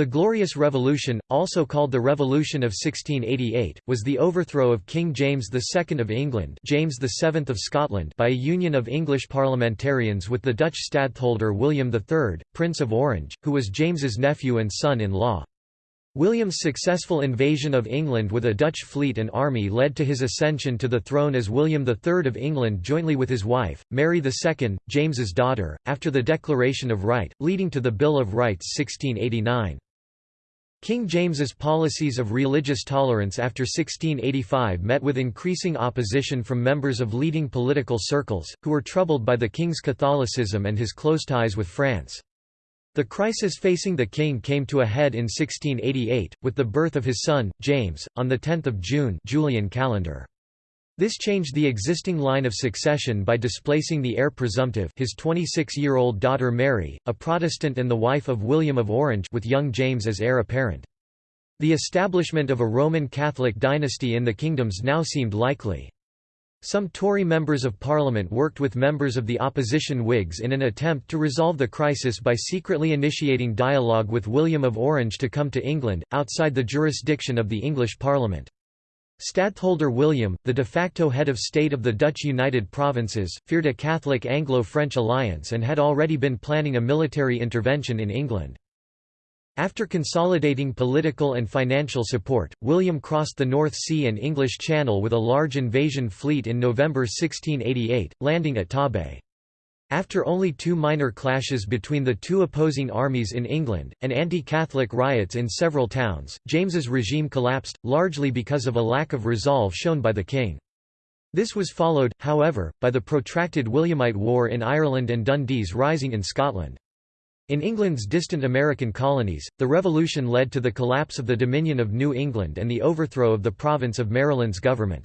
The Glorious Revolution, also called the Revolution of 1688, was the overthrow of King James II of England James VII of Scotland by a union of English parliamentarians with the Dutch stadtholder William III, Prince of Orange, who was James's nephew and son-in-law. William's successful invasion of England with a Dutch fleet and army led to his ascension to the throne as William III of England jointly with his wife, Mary II, James's daughter, after the Declaration of Right, leading to the Bill of Rights 1689. King James's policies of religious tolerance after 1685 met with increasing opposition from members of leading political circles, who were troubled by the king's Catholicism and his close ties with France. The crisis facing the king came to a head in 1688, with the birth of his son, James, on 10 June Julian calendar. This changed the existing line of succession by displacing the heir presumptive his 26-year-old daughter Mary, a Protestant and the wife of William of Orange with young James as heir apparent. The establishment of a Roman Catholic dynasty in the kingdoms now seemed likely. Some Tory members of Parliament worked with members of the opposition Whigs in an attempt to resolve the crisis by secretly initiating dialogue with William of Orange to come to England, outside the jurisdiction of the English Parliament. Stadtholder William, the de facto head of state of the Dutch United Provinces, feared a Catholic Anglo-French alliance and had already been planning a military intervention in England. After consolidating political and financial support, William crossed the North Sea and English Channel with a large invasion fleet in November 1688, landing at Torbay. After only two minor clashes between the two opposing armies in England, and anti-Catholic riots in several towns, James's regime collapsed, largely because of a lack of resolve shown by the king. This was followed, however, by the protracted Williamite War in Ireland and Dundee's rising in Scotland. In England's distant American colonies, the Revolution led to the collapse of the Dominion of New England and the overthrow of the province of Maryland's government.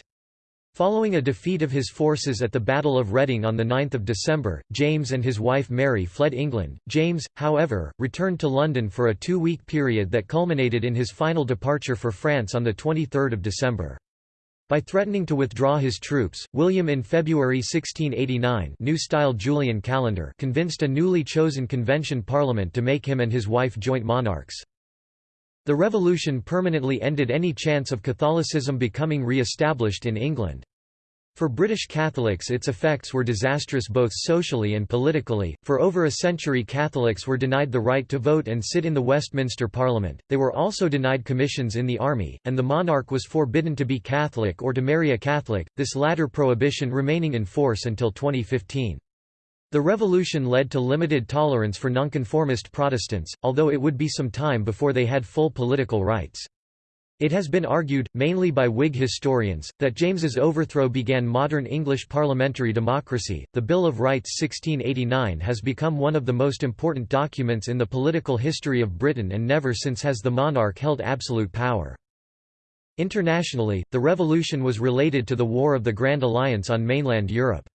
Following a defeat of his forces at the Battle of Reading on 9 December, James and his wife Mary fled England. James, however, returned to London for a two-week period that culminated in his final departure for France on 23 December. By threatening to withdraw his troops, William in February 1689 New Style Julian calendar convinced a newly chosen convention parliament to make him and his wife joint monarchs. The revolution permanently ended any chance of Catholicism becoming re-established in England. For British Catholics its effects were disastrous both socially and politically, for over a century Catholics were denied the right to vote and sit in the Westminster Parliament, they were also denied commissions in the army, and the monarch was forbidden to be Catholic or to marry a Catholic, this latter prohibition remaining in force until 2015. The revolution led to limited tolerance for nonconformist Protestants, although it would be some time before they had full political rights. It has been argued, mainly by Whig historians, that James's overthrow began modern English parliamentary democracy. The Bill of Rights 1689 has become one of the most important documents in the political history of Britain and never since has the monarch held absolute power. Internationally, the revolution was related to the War of the Grand Alliance on mainland Europe.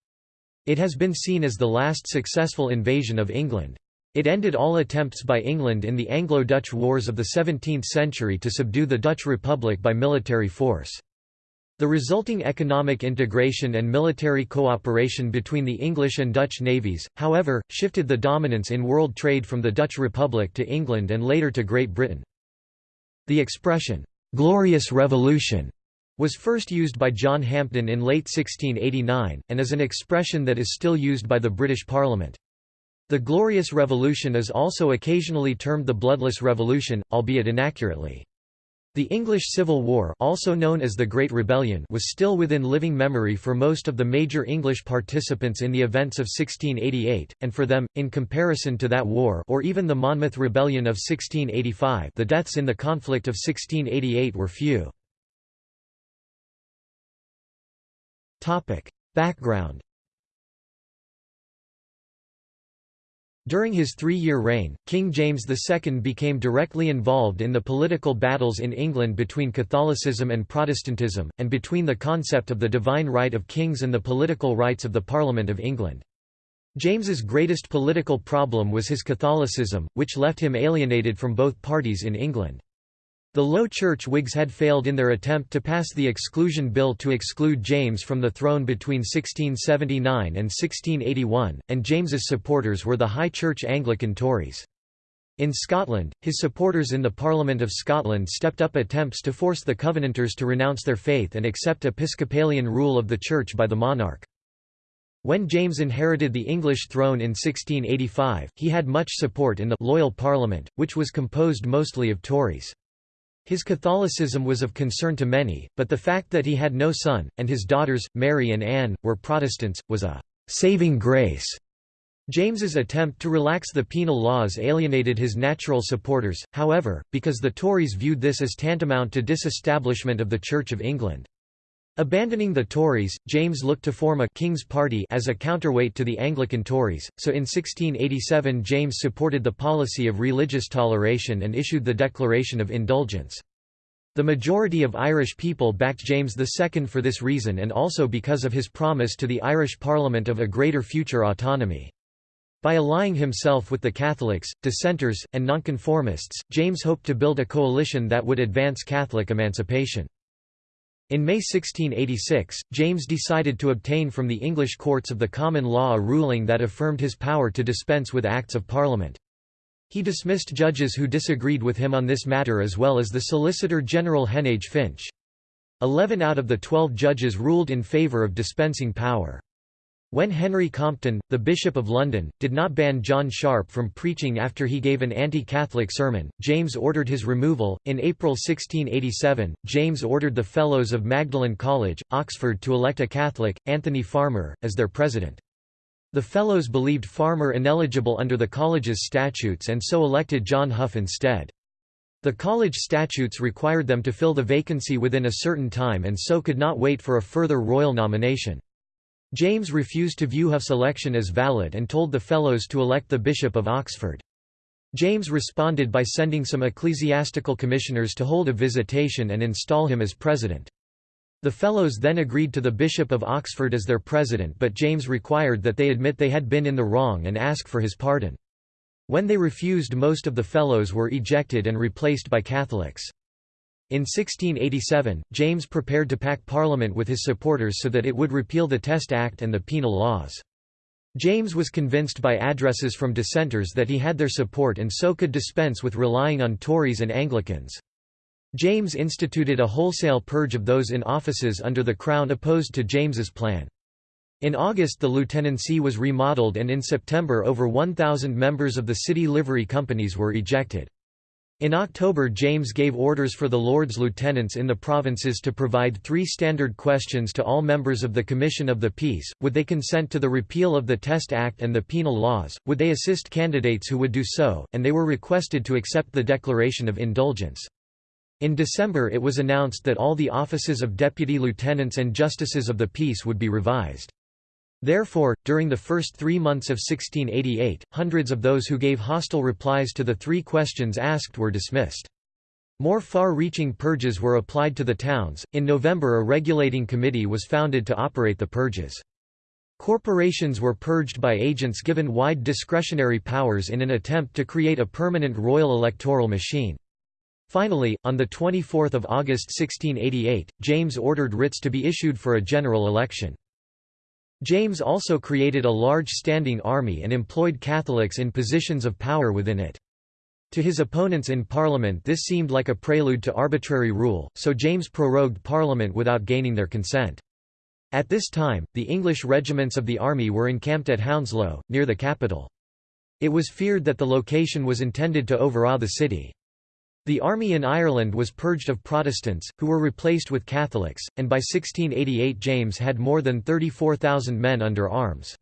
It has been seen as the last successful invasion of England. It ended all attempts by England in the Anglo-Dutch Wars of the 17th century to subdue the Dutch Republic by military force. The resulting economic integration and military cooperation between the English and Dutch navies, however, shifted the dominance in world trade from the Dutch Republic to England and later to Great Britain. The expression, "'Glorious Revolution' was first used by John Hampden in late 1689, and is an expression that is still used by the British Parliament. The Glorious Revolution is also occasionally termed the Bloodless Revolution, albeit inaccurately. The English Civil War also known as the Great Rebellion was still within living memory for most of the major English participants in the events of 1688, and for them, in comparison to that war or even the Monmouth Rebellion of 1685 the deaths in the conflict of 1688 were few. Background During his three-year reign, King James II became directly involved in the political battles in England between Catholicism and Protestantism, and between the concept of the divine right of kings and the political rights of the Parliament of England. James's greatest political problem was his Catholicism, which left him alienated from both parties in England. The Low Church Whigs had failed in their attempt to pass the Exclusion Bill to exclude James from the throne between 1679 and 1681, and James's supporters were the High Church Anglican Tories. In Scotland, his supporters in the Parliament of Scotland stepped up attempts to force the Covenanters to renounce their faith and accept Episcopalian rule of the Church by the monarch. When James inherited the English throne in 1685, he had much support in the «loyal Parliament», which was composed mostly of Tories. His Catholicism was of concern to many, but the fact that he had no son, and his daughters, Mary and Anne, were Protestants, was a «saving grace» James's attempt to relax the penal laws alienated his natural supporters, however, because the Tories viewed this as tantamount to disestablishment of the Church of England. Abandoning the Tories, James looked to form a King's Party as a counterweight to the Anglican Tories, so in 1687 James supported the policy of religious toleration and issued the Declaration of Indulgence. The majority of Irish people backed James II for this reason and also because of his promise to the Irish Parliament of a greater future autonomy. By allying himself with the Catholics, dissenters, and nonconformists, James hoped to build a coalition that would advance Catholic emancipation. In May 1686, James decided to obtain from the English courts of the common law a ruling that affirmed his power to dispense with Acts of Parliament. He dismissed judges who disagreed with him on this matter as well as the Solicitor General Heneage Finch. Eleven out of the twelve judges ruled in favour of dispensing power. When Henry Compton, the Bishop of London, did not ban John Sharp from preaching after he gave an anti-Catholic sermon, James ordered his removal. In April 1687, James ordered the Fellows of Magdalen College, Oxford to elect a Catholic, Anthony Farmer, as their president. The Fellows believed Farmer ineligible under the college's statutes and so elected John Hough instead. The college statutes required them to fill the vacancy within a certain time and so could not wait for a further royal nomination. James refused to view Hough's election as valid and told the Fellows to elect the Bishop of Oxford. James responded by sending some ecclesiastical commissioners to hold a visitation and install him as president. The Fellows then agreed to the Bishop of Oxford as their president but James required that they admit they had been in the wrong and ask for his pardon. When they refused most of the Fellows were ejected and replaced by Catholics. In 1687, James prepared to pack Parliament with his supporters so that it would repeal the Test Act and the penal laws. James was convinced by addresses from dissenters that he had their support and so could dispense with relying on Tories and Anglicans. James instituted a wholesale purge of those in offices under the Crown opposed to James's plan. In August the lieutenancy was remodelled and in September over 1,000 members of the city livery companies were ejected. In October James gave orders for the Lords Lieutenants in the provinces to provide three standard questions to all members of the Commission of the Peace, would they consent to the repeal of the Test Act and the penal laws, would they assist candidates who would do so, and they were requested to accept the Declaration of Indulgence. In December it was announced that all the offices of deputy lieutenants and justices of the peace would be revised. Therefore, during the first three months of 1688, hundreds of those who gave hostile replies to the three questions asked were dismissed. More far-reaching purges were applied to the towns. In November a regulating committee was founded to operate the purges. Corporations were purged by agents given wide discretionary powers in an attempt to create a permanent royal electoral machine. Finally, on 24 August 1688, James ordered writs to be issued for a general election. James also created a large standing army and employed Catholics in positions of power within it. To his opponents in Parliament this seemed like a prelude to arbitrary rule, so James prorogued Parliament without gaining their consent. At this time, the English regiments of the army were encamped at Hounslow, near the capital. It was feared that the location was intended to overawe the city. The army in Ireland was purged of Protestants, who were replaced with Catholics, and by 1688 James had more than 34,000 men under arms.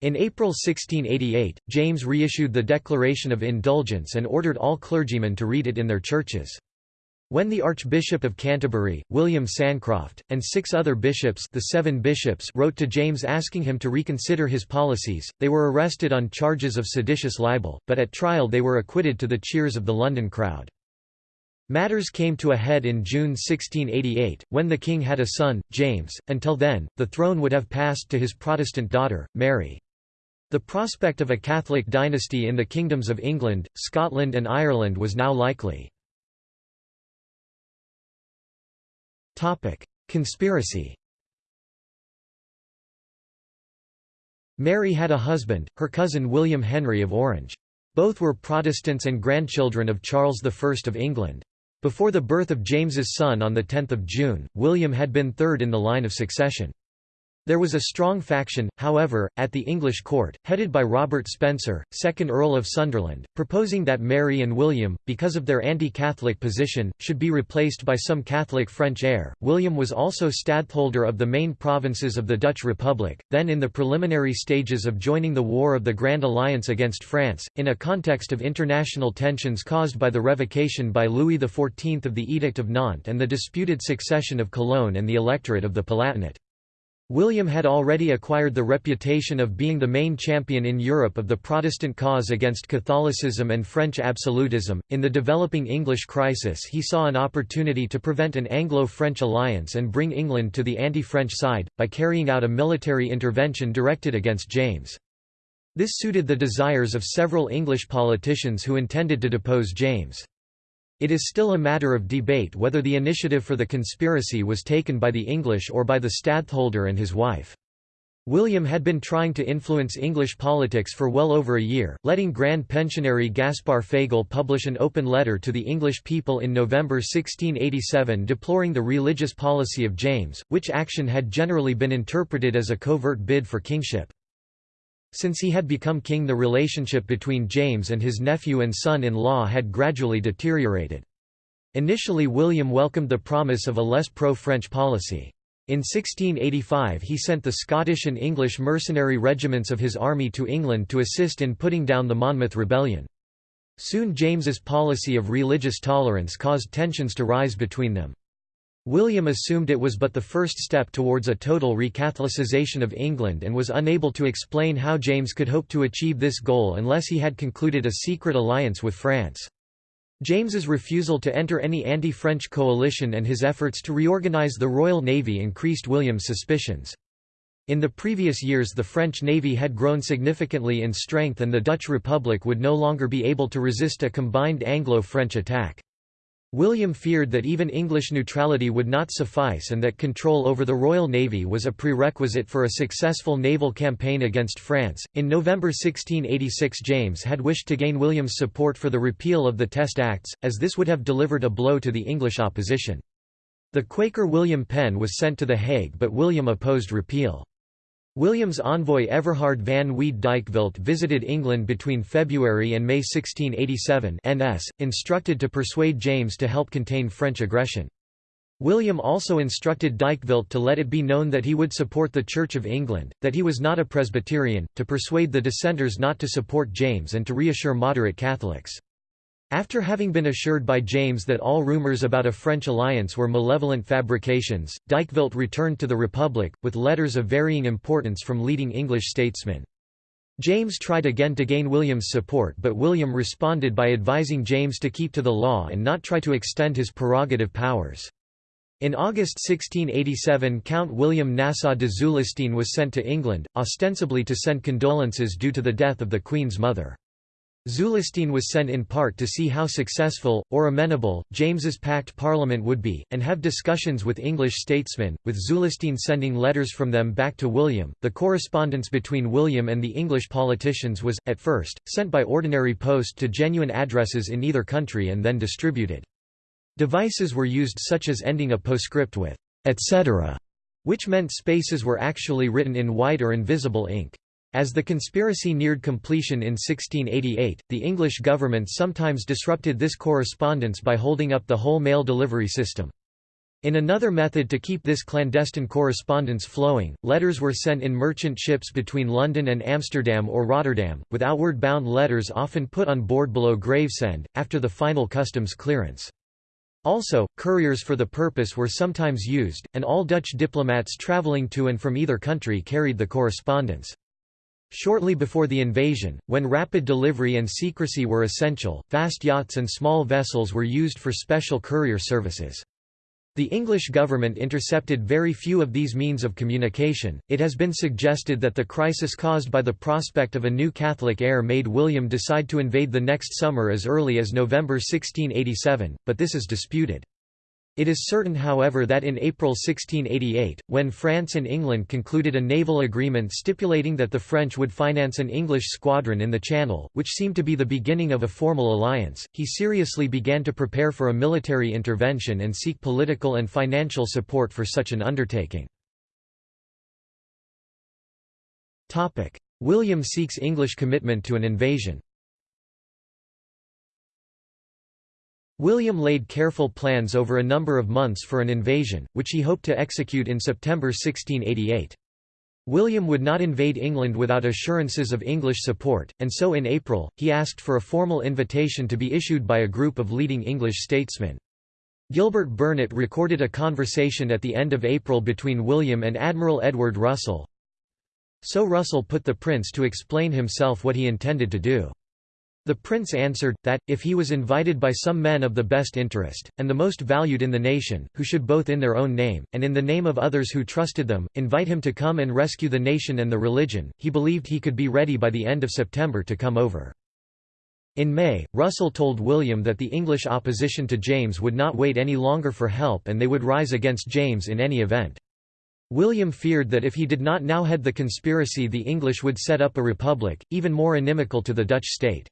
In April 1688, James reissued the Declaration of Indulgence and ordered all clergymen to read it in their churches. When the Archbishop of Canterbury, William Sancroft, and six other bishops, the seven bishops wrote to James asking him to reconsider his policies, they were arrested on charges of seditious libel, but at trial they were acquitted to the cheers of the London crowd. Matters came to a head in June 1688, when the king had a son, James. Until then, the throne would have passed to his Protestant daughter, Mary. The prospect of a Catholic dynasty in the kingdoms of England, Scotland and Ireland was now likely. Topic: Conspiracy. Mary had a husband, her cousin William Henry of Orange. Both were Protestants and grandchildren of Charles I of England. Before the birth of James's son on 10 June, William had been third in the line of succession. There was a strong faction, however, at the English court, headed by Robert Spencer, 2nd Earl of Sunderland, proposing that Mary and William, because of their anti-Catholic position, should be replaced by some Catholic French heir. William was also stadtholder of the main provinces of the Dutch Republic, then in the preliminary stages of joining the War of the Grand Alliance against France, in a context of international tensions caused by the revocation by Louis XIV of the Edict of Nantes and the disputed succession of Cologne and the electorate of the Palatinate. William had already acquired the reputation of being the main champion in Europe of the Protestant cause against Catholicism and French absolutism. In the developing English crisis, he saw an opportunity to prevent an Anglo French alliance and bring England to the anti French side, by carrying out a military intervention directed against James. This suited the desires of several English politicians who intended to depose James. It is still a matter of debate whether the initiative for the conspiracy was taken by the English or by the stadtholder and his wife. William had been trying to influence English politics for well over a year, letting Grand Pensionary Gaspar Fagel publish an open letter to the English people in November 1687 deploring the religious policy of James, which action had generally been interpreted as a covert bid for kingship. Since he had become king the relationship between James and his nephew and son-in-law had gradually deteriorated. Initially William welcomed the promise of a less pro-French policy. In 1685 he sent the Scottish and English mercenary regiments of his army to England to assist in putting down the Monmouth Rebellion. Soon James's policy of religious tolerance caused tensions to rise between them. William assumed it was but the first step towards a total recatholicization of England and was unable to explain how James could hope to achieve this goal unless he had concluded a secret alliance with France. James's refusal to enter any anti-French coalition and his efforts to reorganize the Royal Navy increased William's suspicions. In the previous years the French navy had grown significantly in strength and the Dutch Republic would no longer be able to resist a combined Anglo-French attack. William feared that even English neutrality would not suffice and that control over the Royal Navy was a prerequisite for a successful naval campaign against France. In November 1686, James had wished to gain William's support for the repeal of the Test Acts, as this would have delivered a blow to the English opposition. The Quaker William Penn was sent to The Hague but William opposed repeal. William's envoy Everhard van Weede Dijkvelt visited England between February and May 1687 NS, instructed to persuade James to help contain French aggression. William also instructed Dijkvelt to let it be known that he would support the Church of England, that he was not a Presbyterian, to persuade the dissenters not to support James and to reassure moderate Catholics. After having been assured by James that all rumours about a French alliance were malevolent fabrications, Dijkvelt returned to the Republic, with letters of varying importance from leading English statesmen. James tried again to gain William's support but William responded by advising James to keep to the law and not try to extend his prerogative powers. In August 1687 Count William Nassau de Zulestein was sent to England, ostensibly to send condolences due to the death of the Queen's mother. Zulestein was sent in part to see how successful, or amenable, James's packed parliament would be, and have discussions with English statesmen, with Zulestein sending letters from them back to William. The correspondence between William and the English politicians was, at first, sent by ordinary post to genuine addresses in either country and then distributed. Devices were used such as ending a postscript with etc., which meant spaces were actually written in white or invisible ink. As the conspiracy neared completion in 1688, the English government sometimes disrupted this correspondence by holding up the whole mail delivery system. In another method to keep this clandestine correspondence flowing, letters were sent in merchant ships between London and Amsterdam or Rotterdam, with outward bound letters often put on board below Gravesend, after the final customs clearance. Also, couriers for the purpose were sometimes used, and all Dutch diplomats travelling to and from either country carried the correspondence. Shortly before the invasion, when rapid delivery and secrecy were essential, fast yachts and small vessels were used for special courier services. The English government intercepted very few of these means of communication. It has been suggested that the crisis caused by the prospect of a new Catholic heir made William decide to invade the next summer as early as November 1687, but this is disputed. It is certain however that in April 1688, when France and England concluded a naval agreement stipulating that the French would finance an English squadron in the Channel, which seemed to be the beginning of a formal alliance, he seriously began to prepare for a military intervention and seek political and financial support for such an undertaking. William seeks English commitment to an invasion William laid careful plans over a number of months for an invasion, which he hoped to execute in September 1688. William would not invade England without assurances of English support, and so in April, he asked for a formal invitation to be issued by a group of leading English statesmen. Gilbert Burnet recorded a conversation at the end of April between William and Admiral Edward Russell. So Russell put the prince to explain himself what he intended to do. The prince answered, that, if he was invited by some men of the best interest, and the most valued in the nation, who should both in their own name, and in the name of others who trusted them, invite him to come and rescue the nation and the religion, he believed he could be ready by the end of September to come over. In May, Russell told William that the English opposition to James would not wait any longer for help and they would rise against James in any event. William feared that if he did not now head the conspiracy the English would set up a republic, even more inimical to the Dutch state.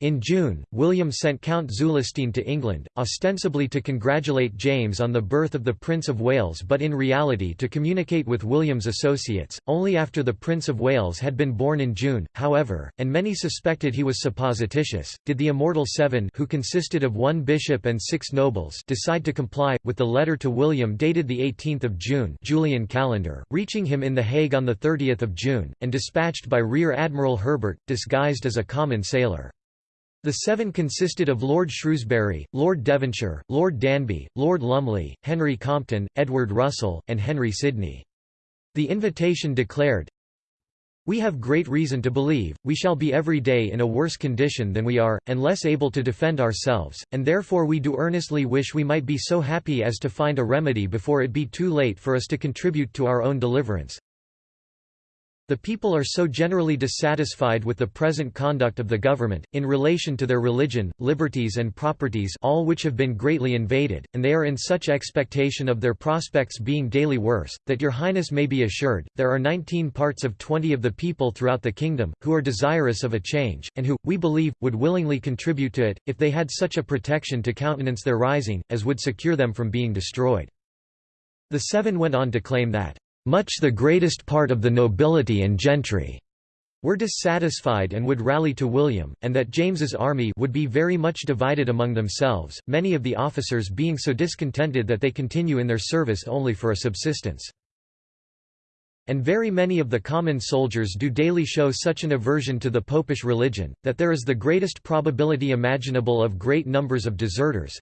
In June, William sent Count Zulestein to England, ostensibly to congratulate James on the birth of the Prince of Wales but in reality to communicate with William's associates, only after the Prince of Wales had been born in June, however, and many suspected he was supposititious, did the Immortal Seven who consisted of one bishop and six nobles decide to comply, with the letter to William dated 18 June Julian calendar, reaching him in The Hague on 30 June, and dispatched by Rear Admiral Herbert, disguised as a common sailor. The seven consisted of Lord Shrewsbury, Lord Devonshire, Lord Danby, Lord Lumley, Henry Compton, Edward Russell, and Henry Sidney. The invitation declared, We have great reason to believe, we shall be every day in a worse condition than we are, and less able to defend ourselves, and therefore we do earnestly wish we might be so happy as to find a remedy before it be too late for us to contribute to our own deliverance, the people are so generally dissatisfied with the present conduct of the government, in relation to their religion, liberties and properties all which have been greatly invaded, and they are in such expectation of their prospects being daily worse, that your highness may be assured, there are nineteen parts of twenty of the people throughout the kingdom, who are desirous of a change, and who, we believe, would willingly contribute to it, if they had such a protection to countenance their rising, as would secure them from being destroyed. The Seven went on to claim that much the greatest part of the nobility and gentry were dissatisfied and would rally to William, and that James's army would be very much divided among themselves, many of the officers being so discontented that they continue in their service only for a subsistence. And very many of the common soldiers do daily show such an aversion to the popish religion, that there is the greatest probability imaginable of great numbers of deserters,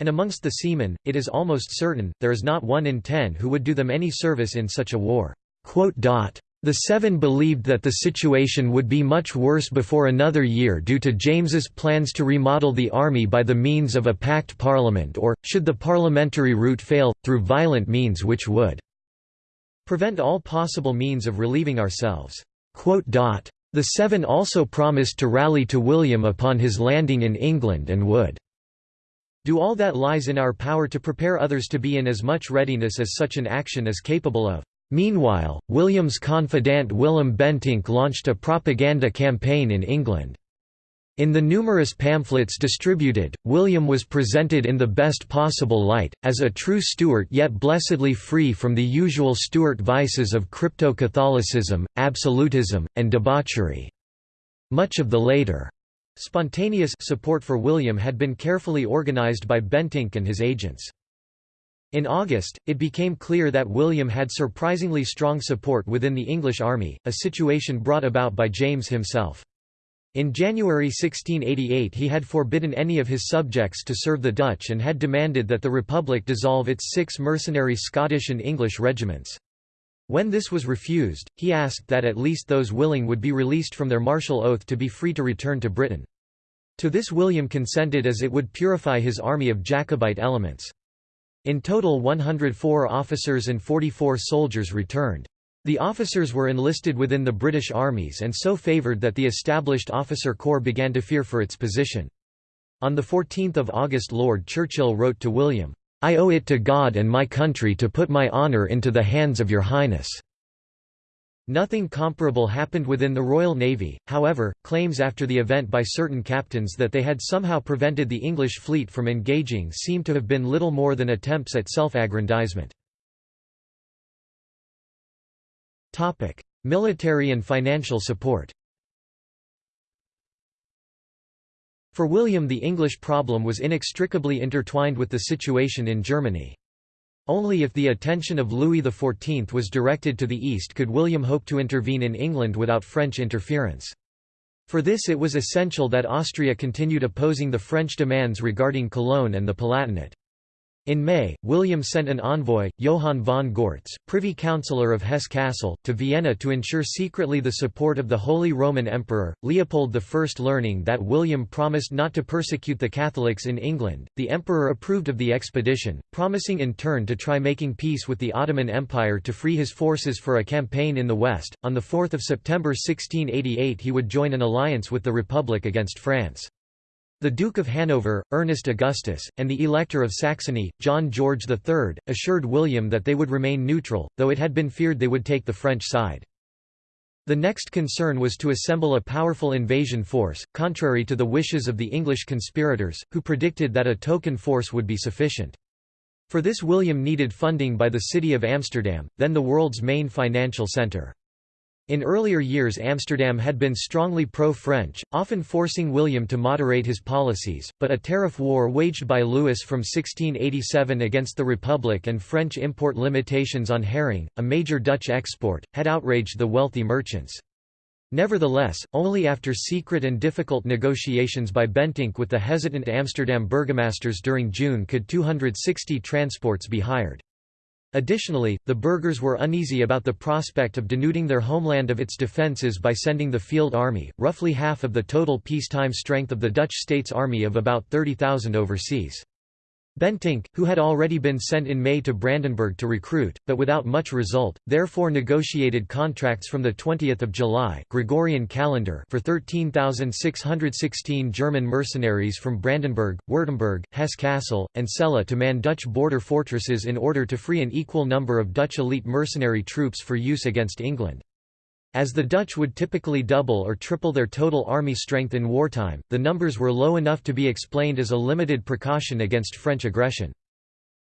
and amongst the seamen, it is almost certain, there is not one in ten who would do them any service in such a war." The Seven believed that the situation would be much worse before another year due to James's plans to remodel the army by the means of a packed parliament or, should the parliamentary route fail, through violent means which would prevent all possible means of relieving ourselves. The Seven also promised to rally to William upon his landing in England and would do all that lies in our power to prepare others to be in as much readiness as such an action is capable of. Meanwhile, William's confidant Willem Bentinck launched a propaganda campaign in England. In the numerous pamphlets distributed, William was presented in the best possible light, as a true Stuart yet blessedly free from the usual Stuart vices of crypto-Catholicism, absolutism, and debauchery. Much of the later Spontaneous support for William had been carefully organized by Bentinck and his agents. In August, it became clear that William had surprisingly strong support within the English army, a situation brought about by James himself. In January 1688 he had forbidden any of his subjects to serve the Dutch and had demanded that the Republic dissolve its six mercenary Scottish and English regiments. When this was refused, he asked that at least those willing would be released from their martial oath to be free to return to Britain. To this William consented as it would purify his army of Jacobite elements. In total 104 officers and 44 soldiers returned. The officers were enlisted within the British armies and so favoured that the established officer corps began to fear for its position. On 14 August Lord Churchill wrote to William, "'I owe it to God and my country to put my honour into the hands of your Highness.' Nothing comparable happened within the Royal Navy, however, claims after the event by certain captains that they had somehow prevented the English fleet from engaging seem to have been little more than attempts at self-aggrandizement. Military and financial support For William the English problem was inextricably intertwined with the situation in Germany. Only if the attention of Louis XIV was directed to the east could William hope to intervene in England without French interference. For this it was essential that Austria continued opposing the French demands regarding Cologne and the Palatinate. In May, William sent an envoy, Johann von Gortz, privy councillor of Hesse-Kassel, to Vienna to ensure secretly the support of the Holy Roman Emperor. Leopold I learning that William promised not to persecute the Catholics in England, the emperor approved of the expedition, promising in turn to try making peace with the Ottoman Empire to free his forces for a campaign in the west. On 4 September 1688 he would join an alliance with the Republic against France. The Duke of Hanover, Ernest Augustus, and the Elector of Saxony, John George III, assured William that they would remain neutral, though it had been feared they would take the French side. The next concern was to assemble a powerful invasion force, contrary to the wishes of the English conspirators, who predicted that a token force would be sufficient. For this William needed funding by the city of Amsterdam, then the world's main financial centre. In earlier years Amsterdam had been strongly pro-French, often forcing William to moderate his policies, but a tariff war waged by Louis from 1687 against the Republic and French import limitations on herring, a major Dutch export, had outraged the wealthy merchants. Nevertheless, only after secret and difficult negotiations by Bentinck with the hesitant Amsterdam burgomasters during June could 260 transports be hired. Additionally, the burghers were uneasy about the prospect of denuding their homeland of its defences by sending the field army, roughly half of the total peacetime strength of the Dutch state's army of about 30,000 overseas. Bentinck, who had already been sent in May to Brandenburg to recruit, but without much result, therefore negotiated contracts from 20 July Gregorian calendar for 13,616 German mercenaries from Brandenburg, Württemberg, Hesse-Kassel, and Celle to man Dutch border fortresses in order to free an equal number of Dutch elite mercenary troops for use against England. As the Dutch would typically double or triple their total army strength in wartime, the numbers were low enough to be explained as a limited precaution against French aggression.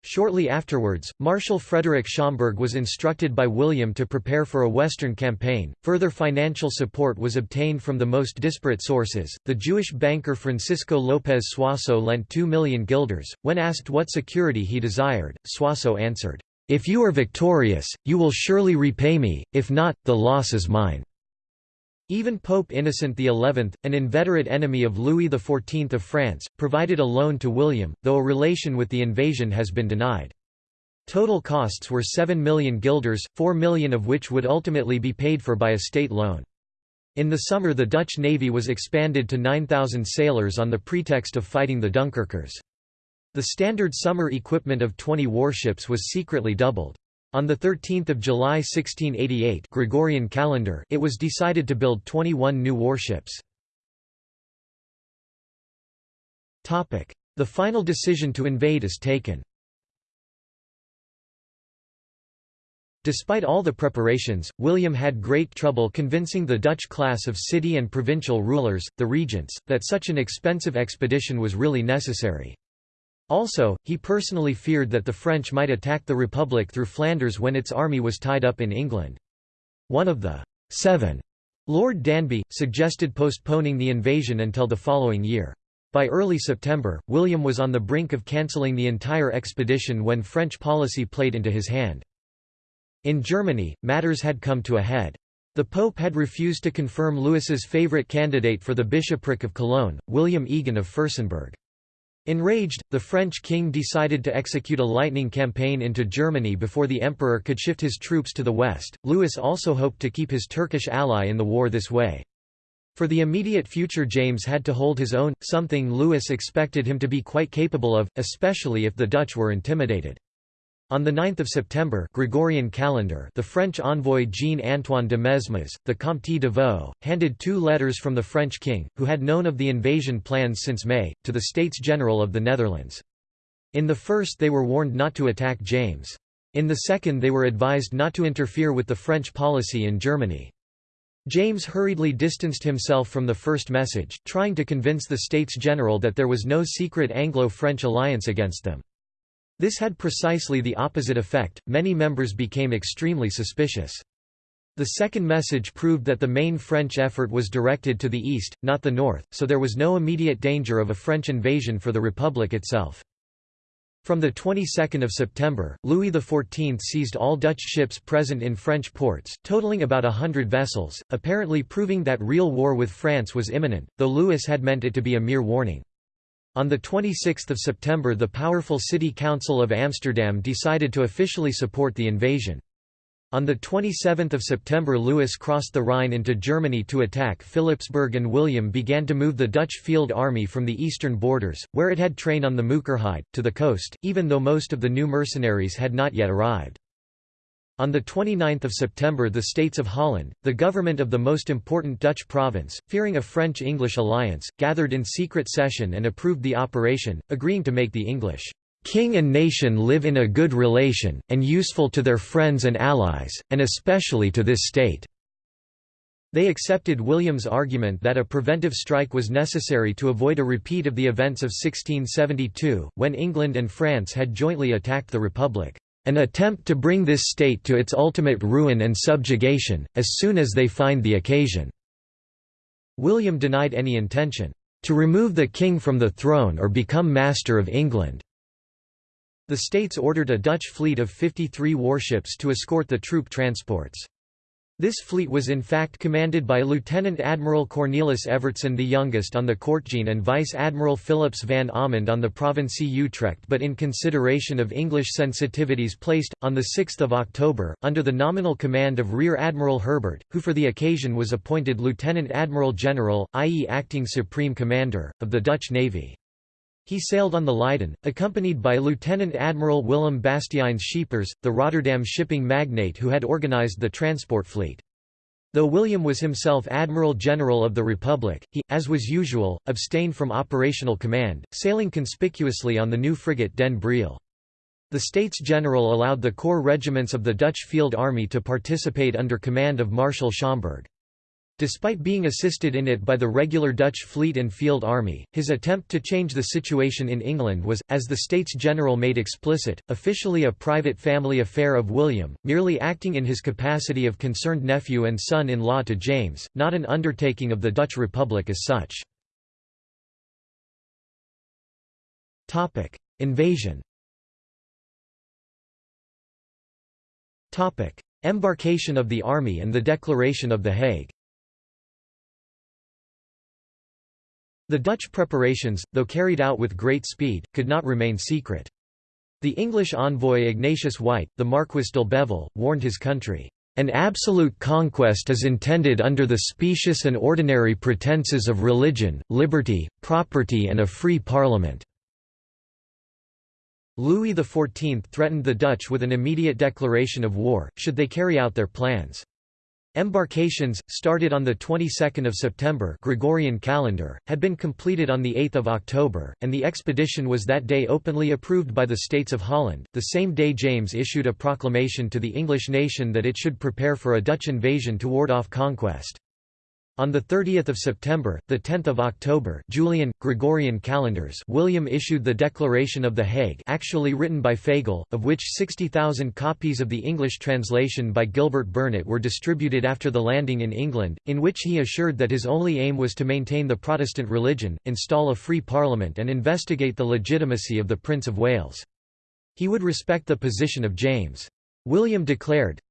Shortly afterwards, Marshal Frederick Schomberg was instructed by William to prepare for a western campaign. Further financial support was obtained from the most disparate sources. The Jewish banker Francisco López Suasso lent 2 million guilders. When asked what security he desired, Suasso answered, if you are victorious, you will surely repay me, if not, the loss is mine." Even Pope Innocent XI, an inveterate enemy of Louis XIV of France, provided a loan to William, though a relation with the invasion has been denied. Total costs were 7 million guilders, 4 million of which would ultimately be paid for by a state loan. In the summer the Dutch navy was expanded to 9,000 sailors on the pretext of fighting the Dunkirkers. The standard summer equipment of 20 warships was secretly doubled. On 13 July 1688 Gregorian calendar it was decided to build 21 new warships. The final decision to invade is taken. Despite all the preparations, William had great trouble convincing the Dutch class of city and provincial rulers, the regents, that such an expensive expedition was really necessary. Also, he personally feared that the French might attack the Republic through Flanders when its army was tied up in England. One of the Seven, Lord Danby, suggested postponing the invasion until the following year. By early September, William was on the brink of cancelling the entire expedition when French policy played into his hand. In Germany, matters had come to a head. The Pope had refused to confirm Louis's favourite candidate for the bishopric of Cologne, William Egon of Fürstenberg. Enraged, the French king decided to execute a lightning campaign into Germany before the emperor could shift his troops to the west. Louis also hoped to keep his Turkish ally in the war this way. For the immediate future James had to hold his own, something Louis expected him to be quite capable of, especially if the Dutch were intimidated. On 9 September Gregorian calendar, the French envoy Jean-Antoine de Mesmes, the Comte d'Avaux, handed two letters from the French king, who had known of the invasion plans since May, to the States General of the Netherlands. In the first they were warned not to attack James. In the second they were advised not to interfere with the French policy in Germany. James hurriedly distanced himself from the first message, trying to convince the States General that there was no secret Anglo-French alliance against them. This had precisely the opposite effect, many members became extremely suspicious. The second message proved that the main French effort was directed to the east, not the north, so there was no immediate danger of a French invasion for the Republic itself. From the 22nd of September, Louis XIV seized all Dutch ships present in French ports, totaling about a hundred vessels, apparently proving that real war with France was imminent, though Louis had meant it to be a mere warning. On 26 September the powerful City Council of Amsterdam decided to officially support the invasion. On 27 September Louis crossed the Rhine into Germany to attack Philipsburg and William began to move the Dutch field army from the eastern borders, where it had trained on the Mookerheide, to the coast, even though most of the new mercenaries had not yet arrived. On 29 September the States of Holland, the government of the most important Dutch province, fearing a French-English alliance, gathered in secret session and approved the operation, agreeing to make the English king and nation live in a good relation, and useful to their friends and allies, and especially to this state." They accepted William's argument that a preventive strike was necessary to avoid a repeat of the events of 1672, when England and France had jointly attacked the Republic an attempt to bring this state to its ultimate ruin and subjugation, as soon as they find the occasion." William denied any intention, "...to remove the king from the throne or become master of England." The states ordered a Dutch fleet of 53 warships to escort the troop transports. This fleet was in fact commanded by Lieutenant Admiral Cornelis Evertsen the youngest on the Cortgene and Vice Admiral Philips van Almonde on the Provincie Utrecht but in consideration of English sensitivities placed, on 6 October, under the nominal command of Rear Admiral Herbert, who for the occasion was appointed Lieutenant Admiral General, i.e. acting Supreme Commander, of the Dutch Navy. He sailed on the Leiden, accompanied by Lieutenant Admiral Willem Bastiaans Schepers, the Rotterdam shipping magnate who had organized the transport fleet. Though William was himself Admiral General of the Republic, he, as was usual, abstained from operational command, sailing conspicuously on the new frigate Den Briel. The States General allowed the corps regiments of the Dutch Field Army to participate under command of Marshal Schomberg. Despite being assisted in it by the regular Dutch fleet and field army, his attempt to change the situation in England was, as the States General made explicit, officially a private family affair of William, merely acting in his capacity of concerned nephew and son-in-law to James, not an undertaking of the Dutch Republic as such. Invasion Embarkation of the army and the Declaration of The Hague The Dutch preparations, though carried out with great speed, could not remain secret. The English envoy Ignatius White, the Marquis d'Albeville, warned his country, "...an absolute conquest is intended under the specious and ordinary pretences of religion, liberty, property and a free parliament." Louis XIV threatened the Dutch with an immediate declaration of war, should they carry out their plans. Embarkations, started on the 22nd of September Gregorian calendar, had been completed on the 8th of October, and the expedition was that day openly approved by the States of Holland. The same day James issued a proclamation to the English nation that it should prepare for a Dutch invasion to ward off conquest. On 30 September, 10 October Julian, Gregorian calendars William issued the Declaration of The Hague actually written by Fagel, of which 60,000 copies of the English translation by Gilbert Burnet were distributed after the landing in England, in which he assured that his only aim was to maintain the Protestant religion, install a free parliament and investigate the legitimacy of the Prince of Wales. He would respect the position of James. William declared,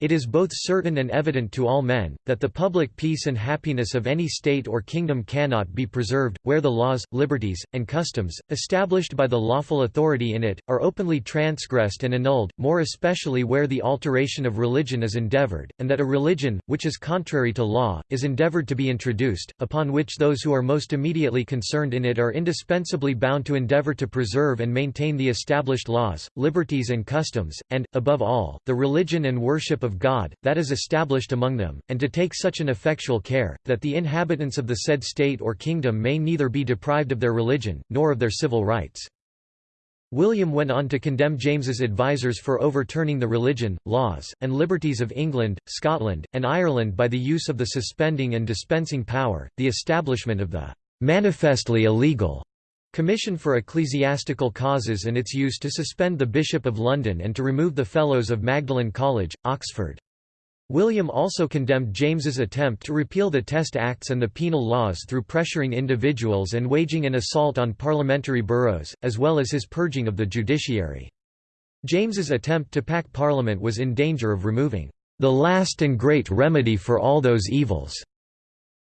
It is both certain and evident to all men, that the public peace and happiness of any state or kingdom cannot be preserved, where the laws, liberties, and customs, established by the lawful authority in it, are openly transgressed and annulled, more especially where the alteration of religion is endeavoured, and that a religion, which is contrary to law, is endeavoured to be introduced, upon which those who are most immediately concerned in it are indispensably bound to endeavour to preserve and maintain the established laws, liberties and customs, and, above all, the religion and worship of of God, that is established among them, and to take such an effectual care, that the inhabitants of the said state or kingdom may neither be deprived of their religion, nor of their civil rights. William went on to condemn James's advisers for overturning the religion, laws, and liberties of England, Scotland, and Ireland by the use of the suspending and dispensing power, the establishment of the manifestly illegal Commission for Ecclesiastical Causes and its use to suspend the Bishop of London and to remove the Fellows of Magdalen College, Oxford. William also condemned James's attempt to repeal the Test Acts and the penal laws through pressuring individuals and waging an assault on parliamentary boroughs, as well as his purging of the judiciary. James's attempt to pack Parliament was in danger of removing the last and great remedy for all those evils.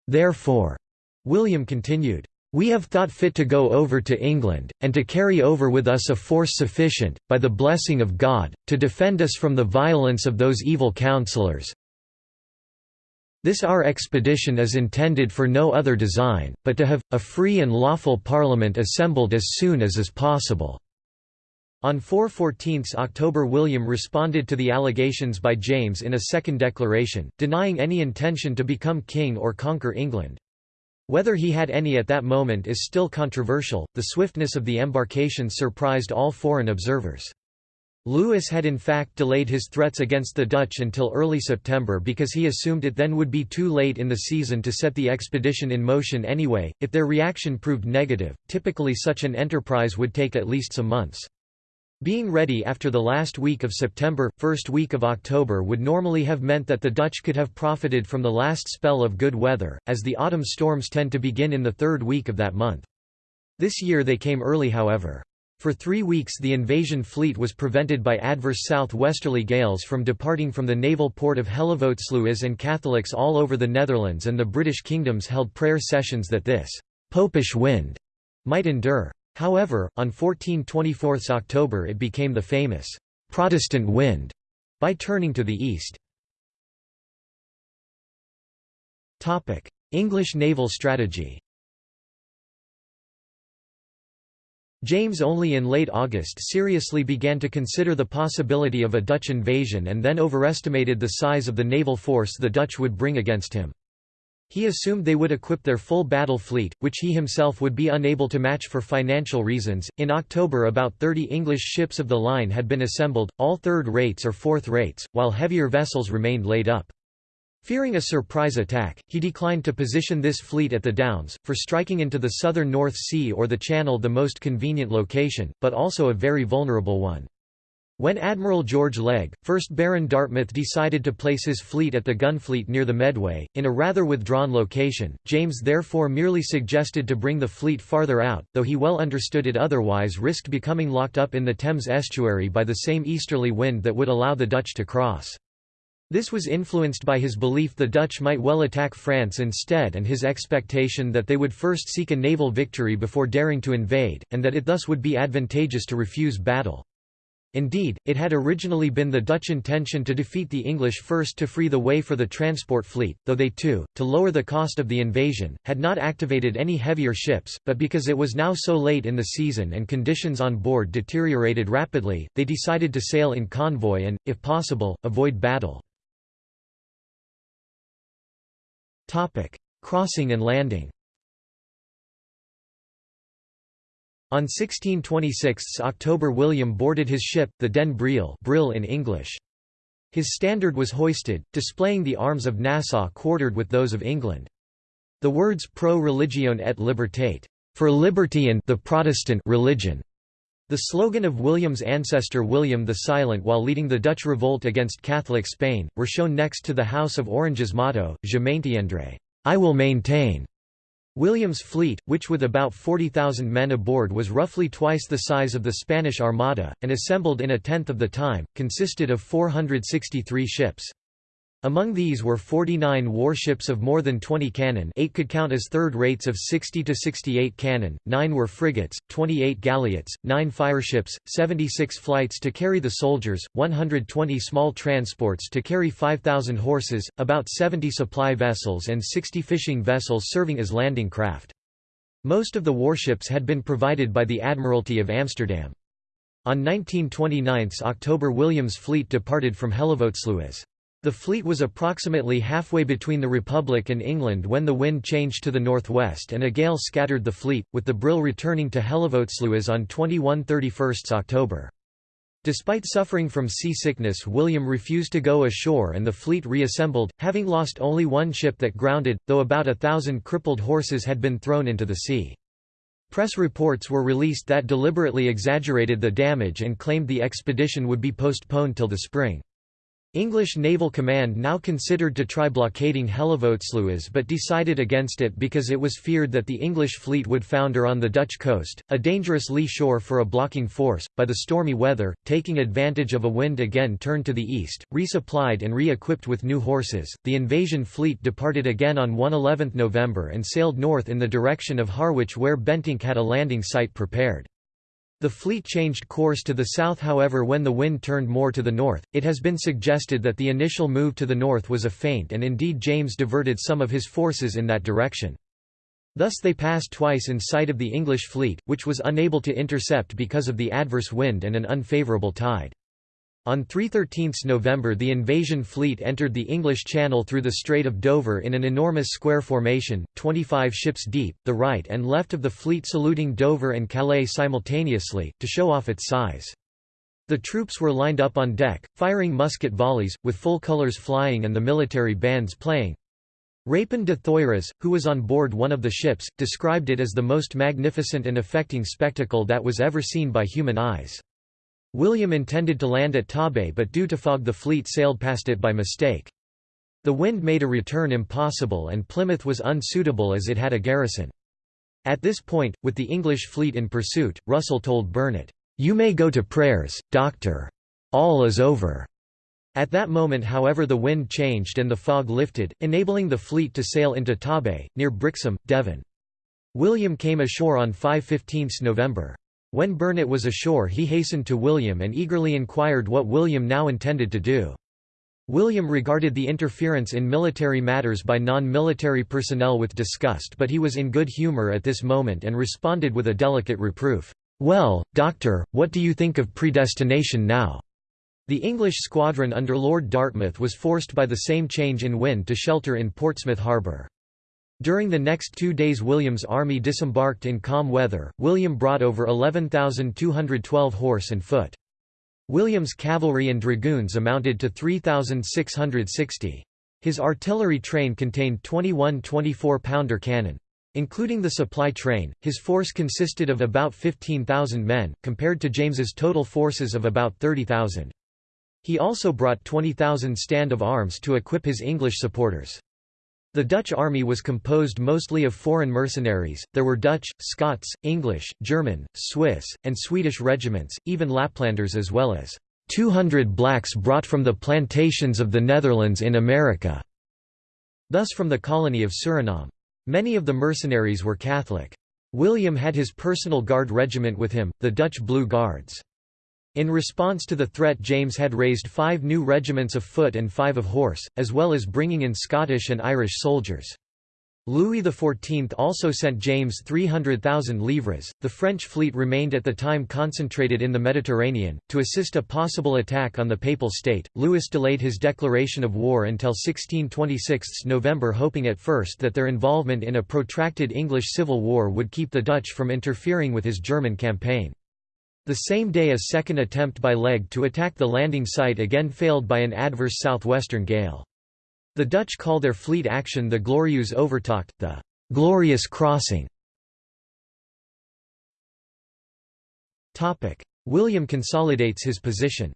Therefore, William continued, we have thought fit to go over to England, and to carry over with us a force sufficient, by the blessing of God, to defend us from the violence of those evil counsellors. This our expedition is intended for no other design, but to have, a free and lawful Parliament assembled as soon as is possible." On 4–14 October William responded to the allegations by James in a second declaration, denying any intention to become king or conquer England. Whether he had any at that moment is still controversial. The swiftness of the embarkation surprised all foreign observers. Louis had in fact delayed his threats against the Dutch until early September because he assumed it then would be too late in the season to set the expedition in motion anyway. If their reaction proved negative, typically such an enterprise would take at least some months. Being ready after the last week of September, first week of October would normally have meant that the Dutch could have profited from the last spell of good weather, as the autumn storms tend to begin in the third week of that month. This year they came early however. For three weeks the invasion fleet was prevented by adverse south-westerly gales from departing from the naval port of Hellevoetsluis and Catholics all over the Netherlands and the British kingdoms held prayer sessions that this «popish wind» might endure. However, on 14–24 October it became the famous «Protestant wind» by turning to the east. English naval strategy James only in late August seriously began to consider the possibility of a Dutch invasion and then overestimated the size of the naval force the Dutch would bring against him. He assumed they would equip their full battle fleet, which he himself would be unable to match for financial reasons. In October, about 30 English ships of the line had been assembled, all third rates or fourth rates, while heavier vessels remained laid up. Fearing a surprise attack, he declined to position this fleet at the Downs, for striking into the southern North Sea or the Channel the most convenient location, but also a very vulnerable one. When Admiral George Legge, 1st Baron Dartmouth decided to place his fleet at the Gunfleet near the Medway, in a rather withdrawn location, James therefore merely suggested to bring the fleet farther out, though he well understood it otherwise risked becoming locked up in the Thames estuary by the same easterly wind that would allow the Dutch to cross. This was influenced by his belief the Dutch might well attack France instead and his expectation that they would first seek a naval victory before daring to invade, and that it thus would be advantageous to refuse battle. Indeed, it had originally been the Dutch intention to defeat the English first to free the way for the transport fleet, though they too, to lower the cost of the invasion, had not activated any heavier ships, but because it was now so late in the season and conditions on board deteriorated rapidly, they decided to sail in convoy and, if possible, avoid battle. Crossing and landing On 1626 October William boarded his ship, the Den Briel Brill in English. His standard was hoisted, displaying the arms of Nassau quartered with those of England. The words pro religione et libertate, for liberty and the Protestant religion, the slogan of William's ancestor William the Silent while leading the Dutch revolt against Catholic Spain, were shown next to the House of Orange's motto, Je maintiendrai, I will maintain. William's fleet, which with about 40,000 men aboard was roughly twice the size of the Spanish Armada, and assembled in a tenth of the time, consisted of 463 ships. Among these were 49 warships of more than 20 cannon 8 could count as third rates of 60 to 68 cannon, 9 were frigates, 28 galliots, 9 fireships, 76 fluyts to carry the soldiers, 120 small transports to carry 5,000 horses, about 70 supply vessels and 60 fishing vessels serving as landing craft. Most of the warships had been provided by the Admiralty of Amsterdam. On 1929 October William's fleet departed from Hellevoetsluis. The fleet was approximately halfway between the Republic and England when the wind changed to the northwest and a gale scattered the fleet, with the Brill returning to Hellevoetsluis on 21–31 October. Despite suffering from seasickness William refused to go ashore and the fleet reassembled, having lost only one ship that grounded, though about a thousand crippled horses had been thrown into the sea. Press reports were released that deliberately exaggerated the damage and claimed the expedition would be postponed till the spring. English Naval Command now considered to try blockading Hellevoetsluis but decided against it because it was feared that the English fleet would founder on the Dutch coast, a dangerous lee shore for a blocking force. By the stormy weather, taking advantage of a wind again turned to the east, resupplied and re-equipped with new horses, the invasion fleet departed again on 1 November and sailed north in the direction of Harwich where Bentinck had a landing site prepared. The fleet changed course to the south however when the wind turned more to the north, it has been suggested that the initial move to the north was a feint and indeed James diverted some of his forces in that direction. Thus they passed twice in sight of the English fleet, which was unable to intercept because of the adverse wind and an unfavourable tide. On 313 November the invasion fleet entered the English Channel through the Strait of Dover in an enormous square formation, 25 ships deep, the right and left of the fleet saluting Dover and Calais simultaneously, to show off its size. The troops were lined up on deck, firing musket volleys, with full colours flying and the military bands playing. Rapin de Thoyras, who was on board one of the ships, described it as the most magnificent and affecting spectacle that was ever seen by human eyes. William intended to land at Torbay but due to fog the fleet sailed past it by mistake. The wind made a return impossible and Plymouth was unsuitable as it had a garrison. At this point, with the English fleet in pursuit, Russell told Burnet, "'You may go to prayers, doctor. All is over.' At that moment however the wind changed and the fog lifted, enabling the fleet to sail into Torbay, near Brixham, Devon. William came ashore on 5–15 November. When Burnet was ashore he hastened to William and eagerly inquired what William now intended to do. William regarded the interference in military matters by non-military personnel with disgust but he was in good humour at this moment and responded with a delicate reproof, "'Well, doctor, what do you think of predestination now?' The English squadron under Lord Dartmouth was forced by the same change in wind to shelter in Portsmouth harbour. During the next two days William's army disembarked in calm weather. William brought over 11,212 horse and foot. William's cavalry and dragoons amounted to 3,660. His artillery train contained 21 24-pounder cannon. Including the supply train, his force consisted of about 15,000 men, compared to James's total forces of about 30,000. He also brought 20,000 stand of arms to equip his English supporters. The Dutch army was composed mostly of foreign mercenaries, there were Dutch, Scots, English, German, Swiss, and Swedish regiments, even Laplanders as well as 200 blacks brought from the plantations of the Netherlands in America, thus from the colony of Suriname. Many of the mercenaries were Catholic. William had his personal guard regiment with him, the Dutch Blue Guards. In response to the threat James had raised five new regiments of foot and five of horse, as well as bringing in Scottish and Irish soldiers. Louis XIV also sent James 300,000 livres. The French fleet remained at the time concentrated in the Mediterranean. To assist a possible attack on the Papal State, Louis delayed his declaration of war until 1626 November, hoping at first that their involvement in a protracted English civil war would keep the Dutch from interfering with his German campaign. The same day a second attempt by Legge to attack the landing site again failed by an adverse southwestern gale. The Dutch call their fleet action the Glorieuze Overtocht, the «glorious crossing». William consolidates his position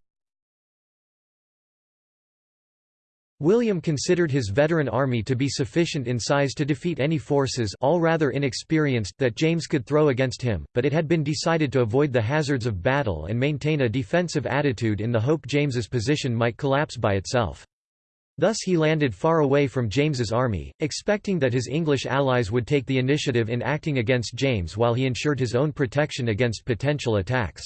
William considered his veteran army to be sufficient in size to defeat any forces all rather inexperienced that James could throw against him, but it had been decided to avoid the hazards of battle and maintain a defensive attitude in the hope James's position might collapse by itself. Thus he landed far away from James's army, expecting that his English allies would take the initiative in acting against James while he ensured his own protection against potential attacks.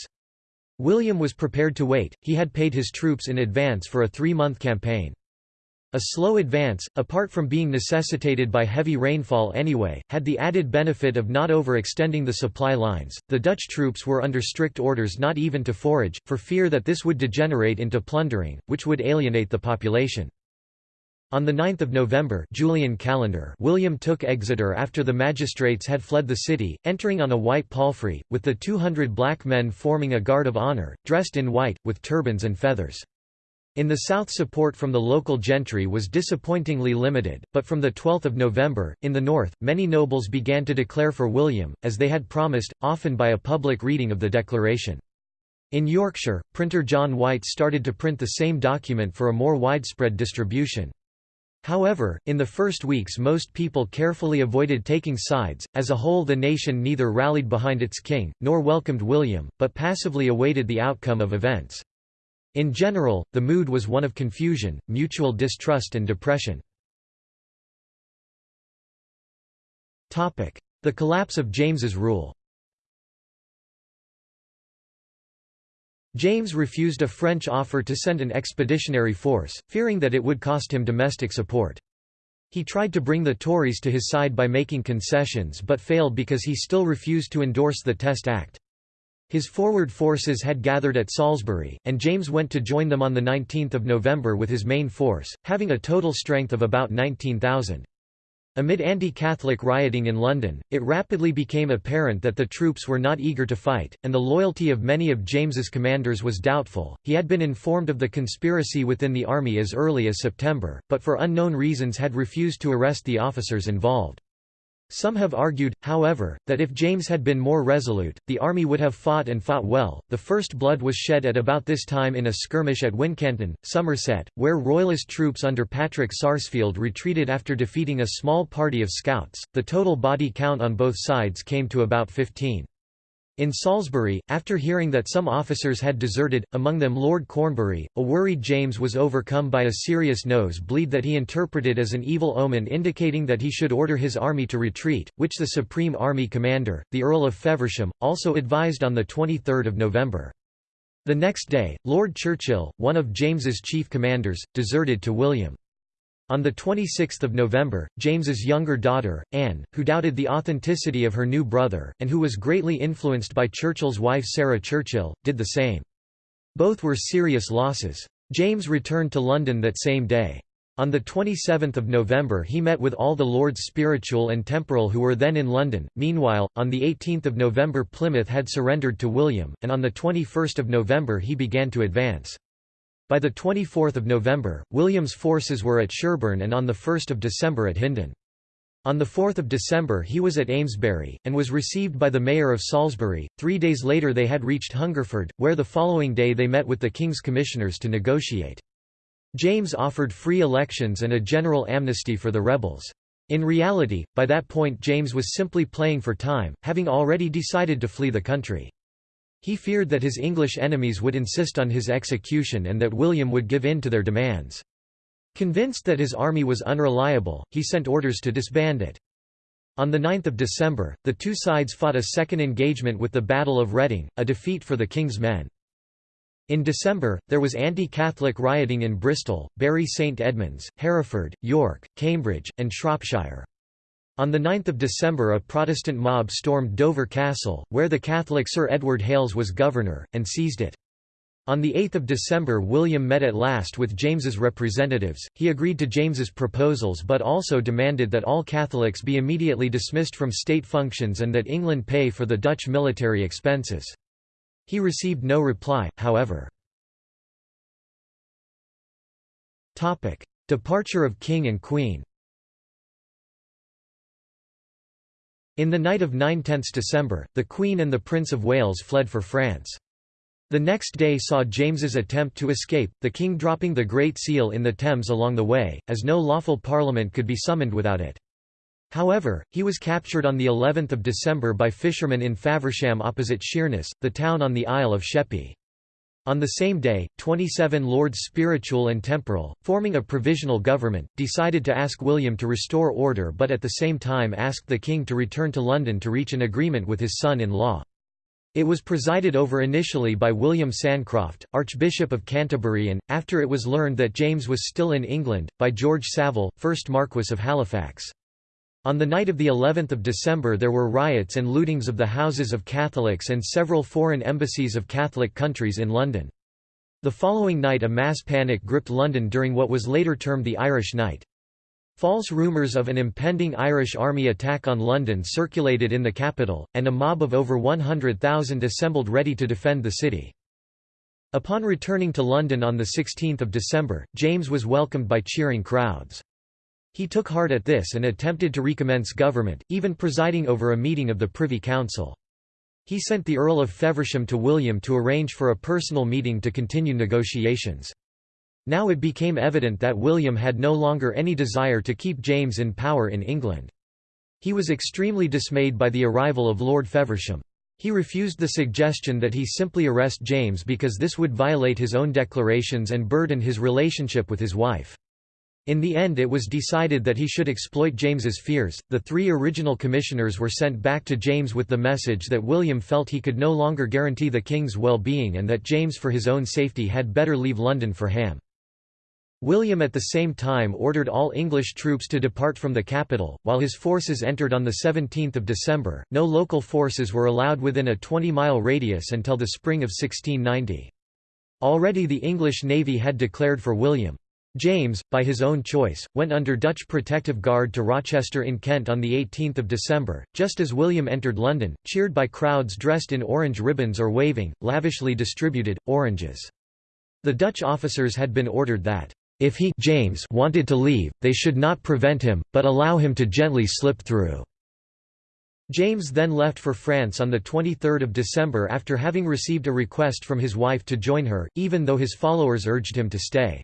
William was prepared to wait, he had paid his troops in advance for a three-month campaign. A slow advance, apart from being necessitated by heavy rainfall anyway, had the added benefit of not overextending the supply lines. The Dutch troops were under strict orders not even to forage, for fear that this would degenerate into plundering, which would alienate the population. On 9 November Julian calendar, William took Exeter after the magistrates had fled the city, entering on a white palfrey, with the 200 black men forming a guard of honour, dressed in white, with turbans and feathers. In the south support from the local gentry was disappointingly limited, but from 12 November, in the north, many nobles began to declare for William, as they had promised, often by a public reading of the declaration. In Yorkshire, printer John White started to print the same document for a more widespread distribution. However, in the first weeks most people carefully avoided taking sides, as a whole the nation neither rallied behind its king, nor welcomed William, but passively awaited the outcome of events. In general, the mood was one of confusion, mutual distrust and depression. The collapse of James's rule James refused a French offer to send an expeditionary force, fearing that it would cost him domestic support. He tried to bring the Tories to his side by making concessions but failed because he still refused to endorse the Test Act. His forward forces had gathered at Salisbury, and James went to join them on 19 November with his main force, having a total strength of about 19,000. Amid anti-Catholic rioting in London, it rapidly became apparent that the troops were not eager to fight, and the loyalty of many of James's commanders was doubtful. He had been informed of the conspiracy within the army as early as September, but for unknown reasons had refused to arrest the officers involved. Some have argued, however, that if James had been more resolute, the army would have fought and fought well. The first blood was shed at about this time in a skirmish at Wincanton, Somerset, where Royalist troops under Patrick Sarsfield retreated after defeating a small party of scouts. The total body count on both sides came to about 15. In Salisbury, after hearing that some officers had deserted, among them Lord Cornbury, a worried James was overcome by a serious nose bleed that he interpreted as an evil omen indicating that he should order his army to retreat, which the Supreme Army Commander, the Earl of Feversham, also advised on 23 November. The next day, Lord Churchill, one of James's chief commanders, deserted to William. On 26 November, James's younger daughter, Anne, who doubted the authenticity of her new brother, and who was greatly influenced by Churchill's wife Sarah Churchill, did the same. Both were serious losses. James returned to London that same day. On 27 November he met with all the lords spiritual and temporal who were then in London. Meanwhile, on 18 November Plymouth had surrendered to William, and on 21 November he began to advance. By 24 November, William's forces were at Sherborne and on 1 December at Hindon. On 4 December he was at Amesbury, and was received by the mayor of Salisbury. Three days later they had reached Hungerford, where the following day they met with the king's commissioners to negotiate. James offered free elections and a general amnesty for the rebels. In reality, by that point James was simply playing for time, having already decided to flee the country. He feared that his English enemies would insist on his execution and that William would give in to their demands. Convinced that his army was unreliable, he sent orders to disband it. On 9 December, the two sides fought a second engagement with the Battle of Reading, a defeat for the king's men. In December, there was anti-Catholic rioting in Bristol, Bury St Edmunds, Hereford, York, Cambridge, and Shropshire. On 9 December a Protestant mob stormed Dover Castle, where the Catholic Sir Edward Hales was governor, and seized it. On 8 December William met at last with James's representatives, he agreed to James's proposals but also demanded that all Catholics be immediately dismissed from state functions and that England pay for the Dutch military expenses. He received no reply, however. Departure of King and Queen In the night of 9 10 December, the Queen and the Prince of Wales fled for France. The next day saw James's attempt to escape, the king dropping the Great Seal in the Thames along the way, as no lawful parliament could be summoned without it. However, he was captured on the 11th of December by fishermen in Faversham opposite Sheerness, the town on the Isle of Sheppey. On the same day, 27 lords spiritual and temporal, forming a provisional government, decided to ask William to restore order but at the same time asked the king to return to London to reach an agreement with his son-in-law. It was presided over initially by William Sancroft, Archbishop of Canterbury and, after it was learned that James was still in England, by George Savile, 1st Marquess of Halifax. On the night of the 11th of December there were riots and lootings of the houses of Catholics and several foreign embassies of Catholic countries in London. The following night a mass panic gripped London during what was later termed the Irish Night. False rumours of an impending Irish army attack on London circulated in the capital, and a mob of over 100,000 assembled ready to defend the city. Upon returning to London on 16 December, James was welcomed by cheering crowds. He took heart at this and attempted to recommence government, even presiding over a meeting of the Privy Council. He sent the Earl of Feversham to William to arrange for a personal meeting to continue negotiations. Now it became evident that William had no longer any desire to keep James in power in England. He was extremely dismayed by the arrival of Lord Feversham. He refused the suggestion that he simply arrest James because this would violate his own declarations and burden his relationship with his wife. In the end it was decided that he should exploit James's fears. The three original commissioners were sent back to James with the message that William felt he could no longer guarantee the king's well-being and that James for his own safety had better leave London for Ham. William at the same time ordered all English troops to depart from the capital, while his forces entered on 17 December. No local forces were allowed within a 20-mile radius until the spring of 1690. Already the English navy had declared for William. James, by his own choice, went under Dutch protective guard to Rochester in Kent on 18 December, just as William entered London, cheered by crowds dressed in orange ribbons or waving, lavishly distributed, oranges. The Dutch officers had been ordered that, if he James wanted to leave, they should not prevent him, but allow him to gently slip through. James then left for France on 23 December after having received a request from his wife to join her, even though his followers urged him to stay.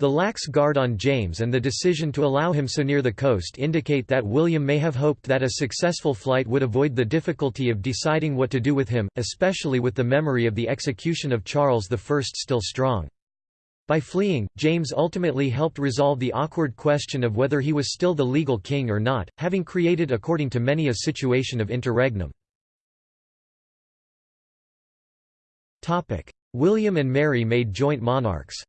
The lax guard on James and the decision to allow him so near the coast indicate that William may have hoped that a successful flight would avoid the difficulty of deciding what to do with him, especially with the memory of the execution of Charles I still strong. By fleeing, James ultimately helped resolve the awkward question of whether he was still the legal king or not, having created according to many a situation of interregnum. William and Mary made joint monarchs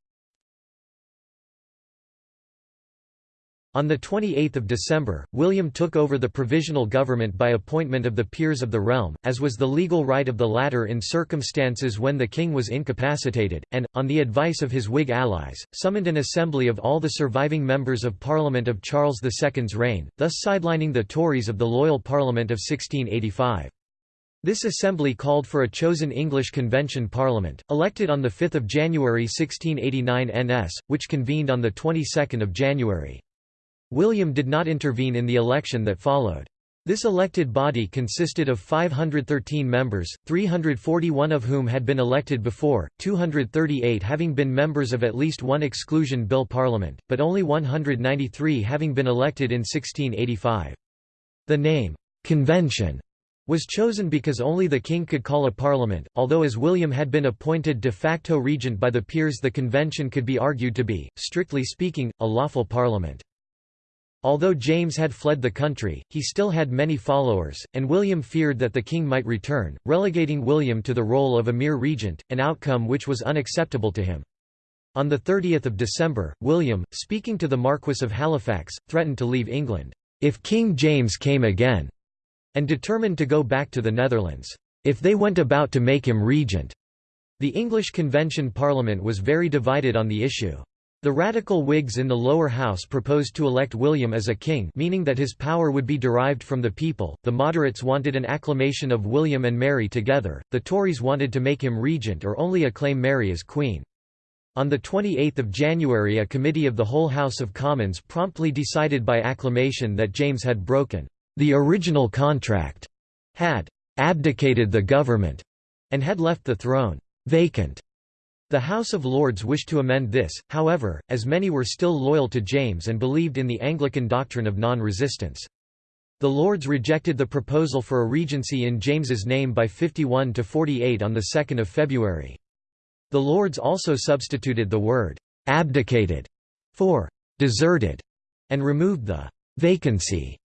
On 28 December, William took over the provisional government by appointment of the peers of the realm, as was the legal right of the latter in circumstances when the king was incapacitated, and, on the advice of his Whig allies, summoned an assembly of all the surviving members of Parliament of Charles II's reign, thus sidelining the Tories of the loyal Parliament of 1685. This assembly called for a chosen English Convention Parliament, elected on 5 January 1689 NS, which convened on the 22nd of January. William did not intervene in the election that followed. This elected body consisted of 513 members, 341 of whom had been elected before, 238 having been members of at least one exclusion bill parliament, but only 193 having been elected in 1685. The name, "'Convention' was chosen because only the king could call a parliament, although as William had been appointed de facto regent by the peers the convention could be argued to be, strictly speaking, a lawful parliament. Although James had fled the country, he still had many followers, and William feared that the king might return, relegating William to the role of a mere regent, an outcome which was unacceptable to him. On 30 December, William, speaking to the Marquess of Halifax, threatened to leave England, "...if King James came again," and determined to go back to the Netherlands, "...if they went about to make him regent." The English Convention Parliament was very divided on the issue. The radical Whigs in the lower house proposed to elect William as a king meaning that his power would be derived from the people, the moderates wanted an acclamation of William and Mary together, the Tories wanted to make him regent or only acclaim Mary as queen. On 28 January a committee of the whole House of Commons promptly decided by acclamation that James had broken the original contract, had abdicated the government, and had left the throne vacant. The House of Lords wished to amend this, however, as many were still loyal to James and believed in the Anglican doctrine of non-resistance. The Lords rejected the proposal for a regency in James's name by 51 to 48 on 2 February. The Lords also substituted the word «abdicated» for «deserted» and removed the «vacancy»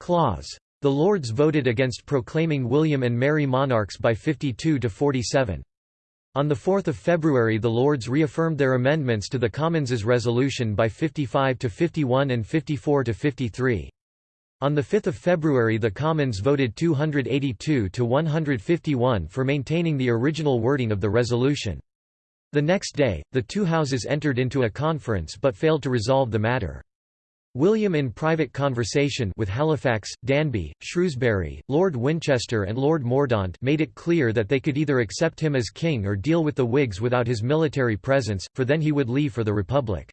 clause. The Lords voted against proclaiming William and Mary monarchs by 52 to 47. On 4 February the Lords reaffirmed their amendments to the Commons' resolution by 55 to 51 and 54 to 53. On 5 February the Commons voted 282 to 151 for maintaining the original wording of the resolution. The next day, the two houses entered into a conference but failed to resolve the matter. William in private conversation with Halifax, Danby, Shrewsbury, Lord Winchester and Lord Mordaunt made it clear that they could either accept him as king or deal with the Whigs without his military presence, for then he would leave for the Republic.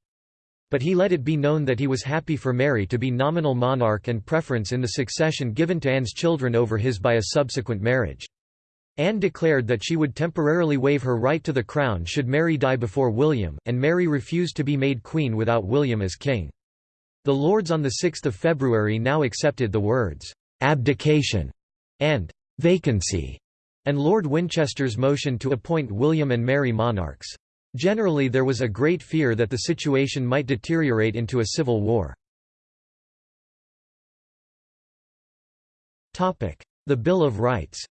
But he let it be known that he was happy for Mary to be nominal monarch and preference in the succession given to Anne's children over his by a subsequent marriage. Anne declared that she would temporarily waive her right to the crown should Mary die before William, and Mary refused to be made queen without William as king. The Lords on 6 February now accepted the words, "'abdication' and "'vacancy' and Lord Winchester's motion to appoint William and Mary monarchs. Generally there was a great fear that the situation might deteriorate into a civil war. The Bill of Rights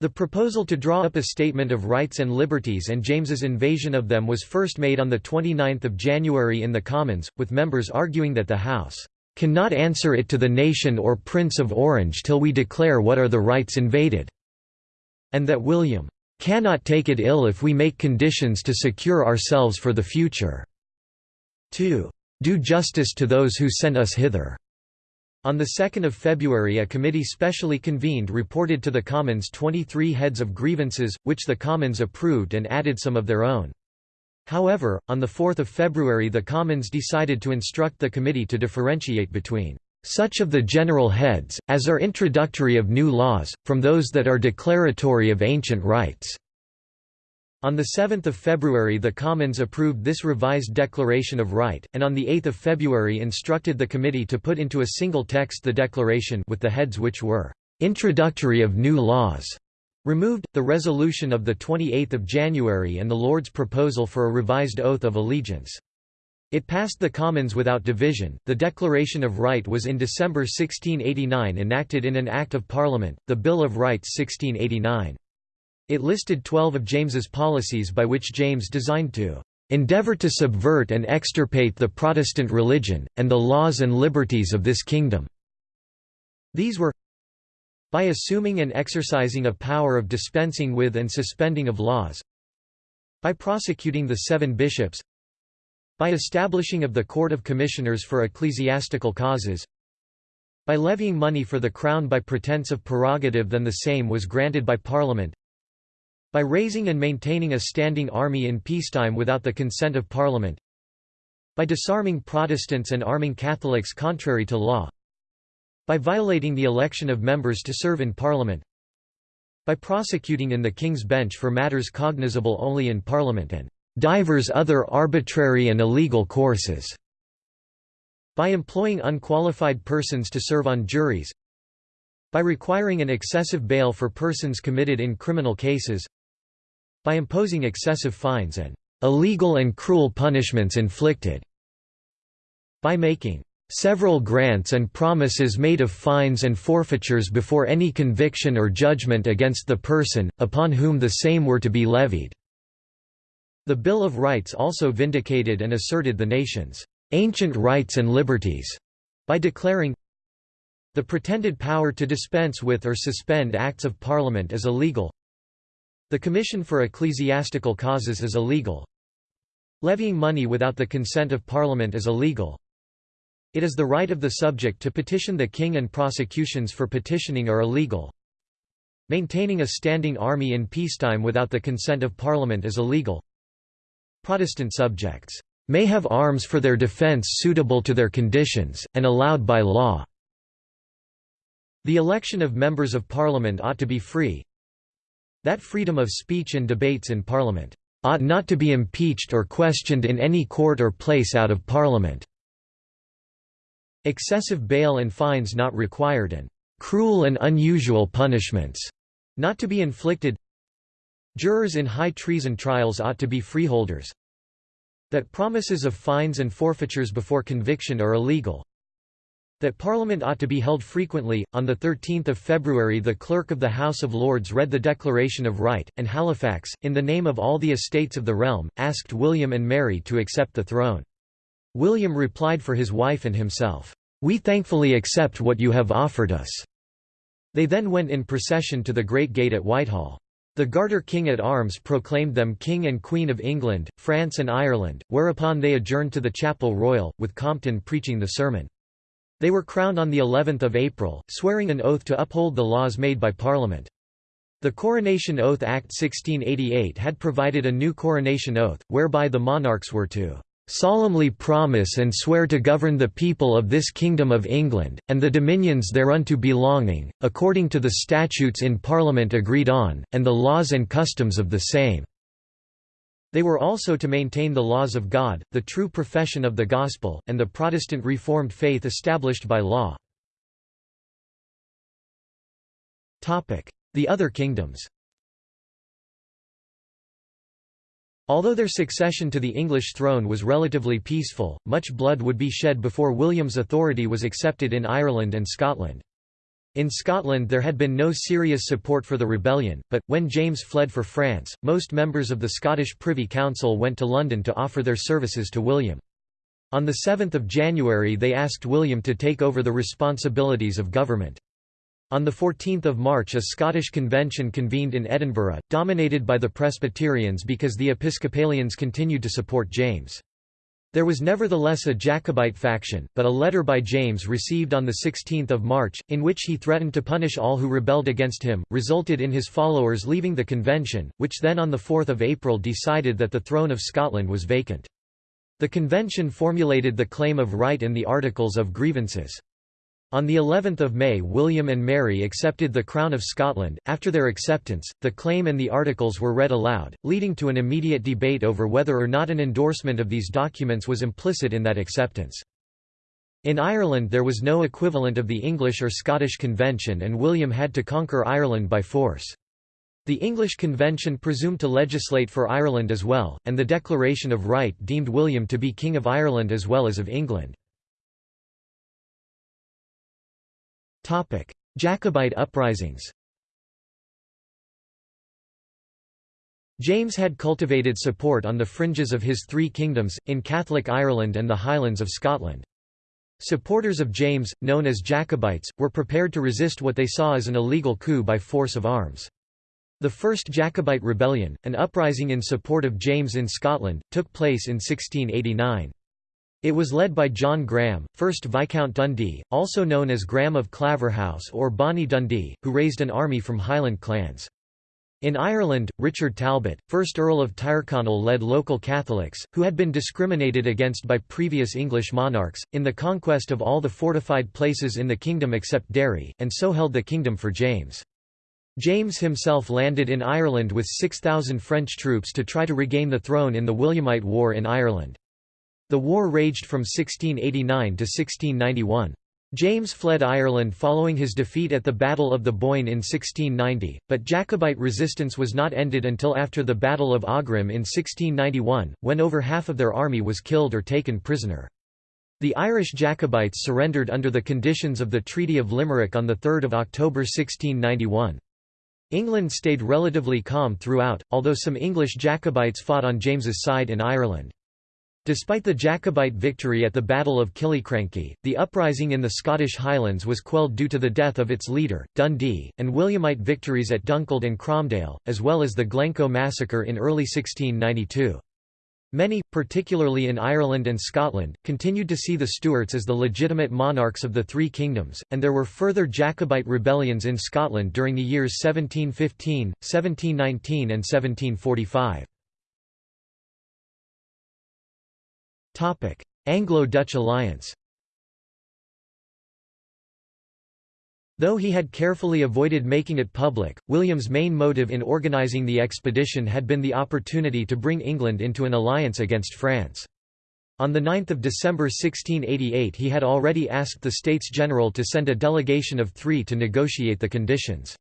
The proposal to draw up a Statement of Rights and Liberties and James's invasion of them was first made on 29 January in the Commons, with members arguing that the House "...cannot answer it to the nation or Prince of Orange till we declare what are the rights invaded," and that William "...cannot take it ill if we make conditions to secure ourselves for the future." 2. Do justice to those who sent us hither. On 2 February a committee specially convened reported to the Commons 23 heads of grievances, which the Commons approved and added some of their own. However, on 4 February the Commons decided to instruct the committee to differentiate between such of the general heads, as are introductory of new laws, from those that are declaratory of ancient rights. On 7 February the Commons approved this revised Declaration of Right, and on 8 February instructed the committee to put into a single text the declaration with the heads which were "...introductory of new laws." removed, the resolution of 28 January and the Lords' proposal for a revised oath of allegiance. It passed the Commons without division. The Declaration of Right was in December 1689 enacted in an Act of Parliament, the Bill of Rights 1689. It listed twelve of James's policies by which James designed to endeavor to subvert and extirpate the Protestant religion, and the laws and liberties of this kingdom." These were by assuming and exercising a power of dispensing with and suspending of laws by prosecuting the seven bishops by establishing of the Court of Commissioners for ecclesiastical causes by levying money for the Crown by pretence of prerogative than the same was granted by Parliament by raising and maintaining a standing army in peacetime without the consent of Parliament by disarming Protestants and arming Catholics contrary to law by violating the election of members to serve in Parliament by prosecuting in the King's Bench for matters cognizable only in Parliament and divers other arbitrary and illegal courses by employing unqualified persons to serve on juries by requiring an excessive bail for persons committed in criminal cases by imposing excessive fines and illegal and cruel punishments inflicted by making several grants and promises made of fines and forfeitures before any conviction or judgment against the person, upon whom the same were to be levied." The Bill of Rights also vindicated and asserted the nation's "...ancient rights and liberties," by declaring the pretended power to dispense with or suspend acts of Parliament as illegal the Commission for Ecclesiastical Causes is illegal. Levying money without the consent of Parliament is illegal. It is the right of the subject to petition the king and prosecutions for petitioning are illegal. Maintaining a standing army in peacetime without the consent of Parliament is illegal. Protestant subjects may have arms for their defence suitable to their conditions, and allowed by law. The election of members of Parliament ought to be free, that freedom of speech and debates in Parliament ought not to be impeached or questioned in any court or place out of Parliament. Excessive bail and fines not required and cruel and unusual punishments not to be inflicted Jurors in high treason trials ought to be freeholders. That promises of fines and forfeitures before conviction are illegal. That Parliament ought to be held frequently. On 13 February, the Clerk of the House of Lords read the Declaration of Right, and Halifax, in the name of all the estates of the realm, asked William and Mary to accept the throne. William replied for his wife and himself, We thankfully accept what you have offered us. They then went in procession to the Great Gate at Whitehall. The Garter King at Arms proclaimed them King and Queen of England, France and Ireland, whereupon they adjourned to the Chapel Royal, with Compton preaching the sermon. They were crowned on the 11th of April, swearing an oath to uphold the laws made by Parliament. The Coronation Oath Act 1688 had provided a new coronation oath, whereby the monarchs were to solemnly promise and swear to govern the people of this Kingdom of England, and the dominions thereunto belonging, according to the statutes in Parliament agreed on, and the laws and customs of the same." They were also to maintain the laws of God, the true profession of the Gospel, and the Protestant Reformed faith established by law. The other kingdoms Although their succession to the English throne was relatively peaceful, much blood would be shed before William's authority was accepted in Ireland and Scotland. In Scotland there had been no serious support for the rebellion, but, when James fled for France, most members of the Scottish Privy Council went to London to offer their services to William. On 7 January they asked William to take over the responsibilities of government. On 14 March a Scottish convention convened in Edinburgh, dominated by the Presbyterians because the Episcopalians continued to support James. There was nevertheless a Jacobite faction, but a letter by James received on 16 March, in which he threatened to punish all who rebelled against him, resulted in his followers leaving the convention, which then on 4 April decided that the throne of Scotland was vacant. The convention formulated the claim of right in the Articles of Grievances. On the 11th of May William and Mary accepted the Crown of Scotland. After their acceptance, the claim and the articles were read aloud, leading to an immediate debate over whether or not an endorsement of these documents was implicit in that acceptance. In Ireland there was no equivalent of the English or Scottish Convention and William had to conquer Ireland by force. The English Convention presumed to legislate for Ireland as well, and the Declaration of Right deemed William to be King of Ireland as well as of England. Jacobite uprisings James had cultivated support on the fringes of his three kingdoms, in Catholic Ireland and the Highlands of Scotland. Supporters of James, known as Jacobites, were prepared to resist what they saw as an illegal coup by force of arms. The First Jacobite Rebellion, an uprising in support of James in Scotland, took place in 1689. It was led by John Graham, 1st Viscount Dundee, also known as Graham of Claverhouse or Bonnie Dundee, who raised an army from Highland clans. In Ireland, Richard Talbot, 1st Earl of Tyrconnell led local Catholics, who had been discriminated against by previous English monarchs, in the conquest of all the fortified places in the kingdom except Derry, and so held the kingdom for James. James himself landed in Ireland with 6,000 French troops to try to regain the throne in the Williamite War in Ireland. The war raged from 1689 to 1691. James fled Ireland following his defeat at the Battle of the Boyne in 1690, but Jacobite resistance was not ended until after the Battle of Aughrim in 1691, when over half of their army was killed or taken prisoner. The Irish Jacobites surrendered under the conditions of the Treaty of Limerick on 3 October 1691. England stayed relatively calm throughout, although some English Jacobites fought on James's side in Ireland. Despite the Jacobite victory at the Battle of Killiecrankie, the uprising in the Scottish Highlands was quelled due to the death of its leader, Dundee, and Williamite victories at Dunkeld and Cromdale, as well as the Glencoe massacre in early 1692. Many, particularly in Ireland and Scotland, continued to see the Stuarts as the legitimate monarchs of the three kingdoms, and there were further Jacobite rebellions in Scotland during the years 1715, 1719 and 1745. Anglo-Dutch alliance Though he had carefully avoided making it public, William's main motive in organising the expedition had been the opportunity to bring England into an alliance against France. On 9 December 1688 he had already asked the States General to send a delegation of three to negotiate the conditions.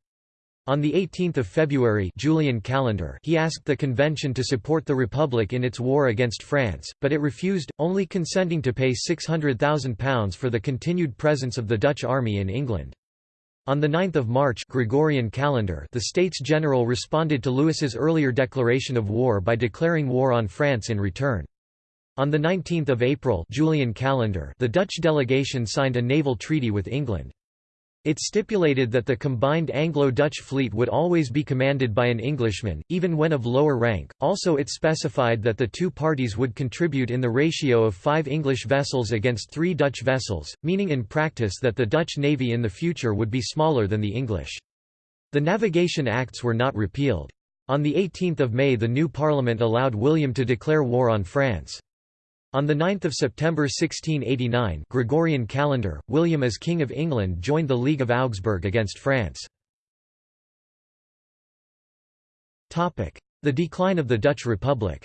On 18 February Julian calendar he asked the convention to support the Republic in its war against France, but it refused, only consenting to pay £600,000 for the continued presence of the Dutch army in England. On 9 March Gregorian calendar the States General responded to Louis's earlier declaration of war by declaring war on France in return. On 19 April Julian calendar the Dutch delegation signed a naval treaty with England. It stipulated that the combined Anglo-Dutch fleet would always be commanded by an Englishman, even when of lower rank. Also it specified that the two parties would contribute in the ratio of five English vessels against three Dutch vessels, meaning in practice that the Dutch navy in the future would be smaller than the English. The Navigation Acts were not repealed. On 18 May the new parliament allowed William to declare war on France. On 9 September 1689 Gregorian calendar, William as King of England joined the League of Augsburg against France. The decline of the Dutch Republic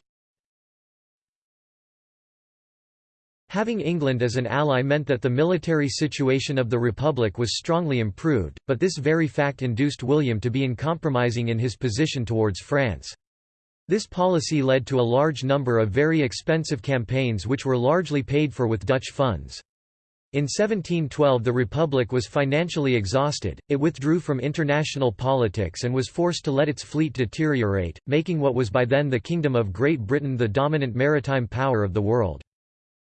Having England as an ally meant that the military situation of the Republic was strongly improved, but this very fact induced William to be uncompromising in his position towards France. This policy led to a large number of very expensive campaigns which were largely paid for with Dutch funds. In 1712 the Republic was financially exhausted, it withdrew from international politics and was forced to let its fleet deteriorate, making what was by then the Kingdom of Great Britain the dominant maritime power of the world.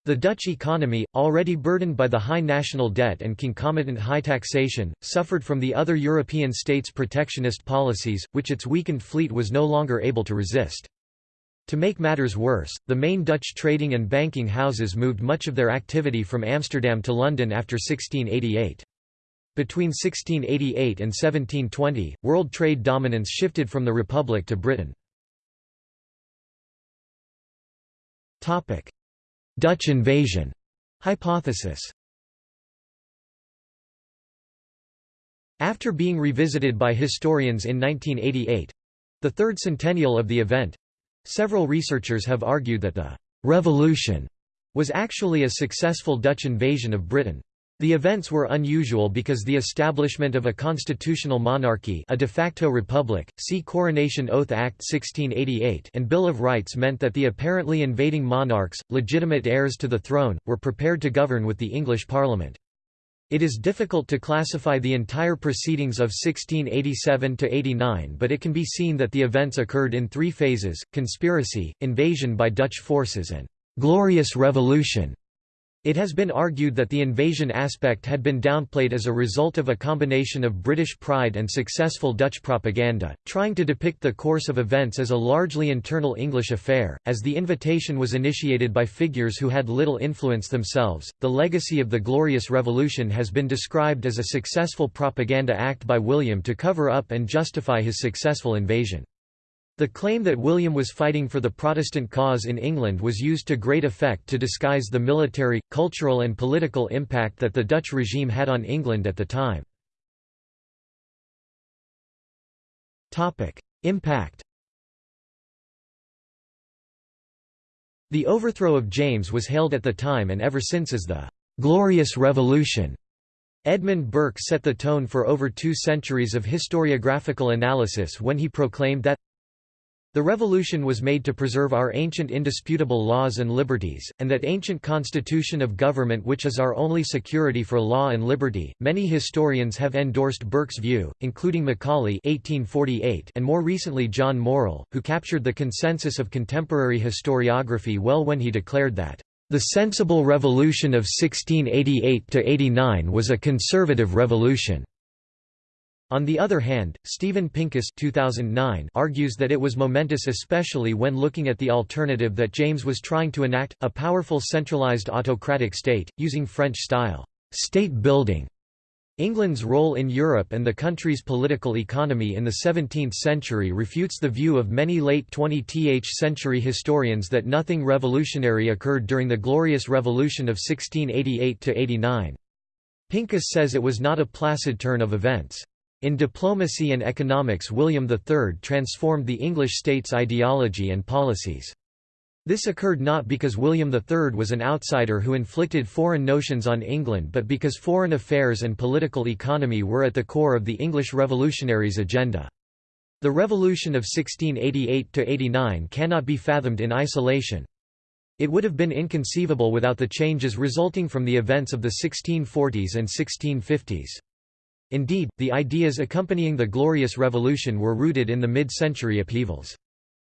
The Dutch economy, already burdened by the high national debt and concomitant high taxation, suffered from the other European states' protectionist policies, which its weakened fleet was no longer able to resist. To make matters worse, the main Dutch trading and banking houses moved much of their activity from Amsterdam to London after 1688. Between 1688 and 1720, world trade dominance shifted from the Republic to Britain. Dutch invasion hypothesis After being revisited by historians in 1988—the third centennial of the event—several researchers have argued that the «revolution» was actually a successful Dutch invasion of Britain. The events were unusual because the establishment of a constitutional monarchy a de facto republic, see Coronation Oath Act 1688 and Bill of Rights meant that the apparently invading monarchs, legitimate heirs to the throne, were prepared to govern with the English Parliament. It is difficult to classify the entire proceedings of 1687–89 but it can be seen that the events occurred in three phases, conspiracy, invasion by Dutch forces and «glorious revolution» It has been argued that the invasion aspect had been downplayed as a result of a combination of British pride and successful Dutch propaganda, trying to depict the course of events as a largely internal English affair. As the invitation was initiated by figures who had little influence themselves, the legacy of the Glorious Revolution has been described as a successful propaganda act by William to cover up and justify his successful invasion. The claim that William was fighting for the Protestant cause in England was used to great effect to disguise the military, cultural and political impact that the Dutch regime had on England at the time. Impact The overthrow of James was hailed at the time and ever since as the «glorious revolution». Edmund Burke set the tone for over two centuries of historiographical analysis when he proclaimed that the revolution was made to preserve our ancient indisputable laws and liberties, and that ancient constitution of government which is our only security for law and liberty. Many historians have endorsed Burke's view, including Macaulay (1848) and more recently John Morrill, who captured the consensus of contemporary historiography well when he declared that the sensible revolution of 1688–89 was a conservative revolution. On the other hand, Steven Pincus 2009 argues that it was momentous especially when looking at the alternative that James was trying to enact, a powerful centralized autocratic state, using French-style state building. England's role in Europe and the country's political economy in the 17th century refutes the view of many late 20th century historians that nothing revolutionary occurred during the Glorious Revolution of 1688–89. Pincus says it was not a placid turn of events. In diplomacy and economics William III transformed the English state's ideology and policies. This occurred not because William III was an outsider who inflicted foreign notions on England but because foreign affairs and political economy were at the core of the English revolutionaries' agenda. The revolution of 1688–89 cannot be fathomed in isolation. It would have been inconceivable without the changes resulting from the events of the 1640s and 1650s. Indeed, the ideas accompanying the Glorious Revolution were rooted in the mid-century upheavals.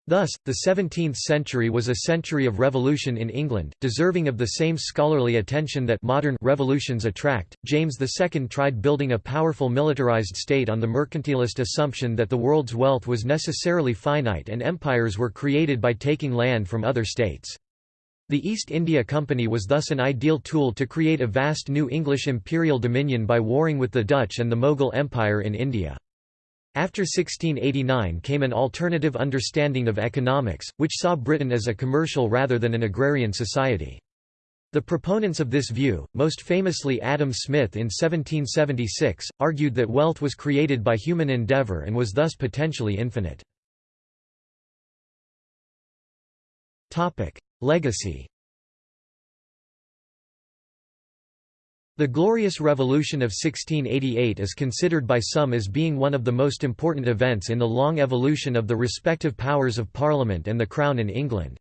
Thus, the 17th century was a century of revolution in England, deserving of the same scholarly attention that modern revolutions attract. James II tried building a powerful militarized state on the mercantilist assumption that the world's wealth was necessarily finite and empires were created by taking land from other states. The East India Company was thus an ideal tool to create a vast new English imperial dominion by warring with the Dutch and the Mughal Empire in India. After 1689 came an alternative understanding of economics, which saw Britain as a commercial rather than an agrarian society. The proponents of this view, most famously Adam Smith in 1776, argued that wealth was created by human endeavour and was thus potentially infinite. Legacy The Glorious Revolution of 1688 is considered by some as being one of the most important events in the long evolution of the respective powers of Parliament and the Crown in England.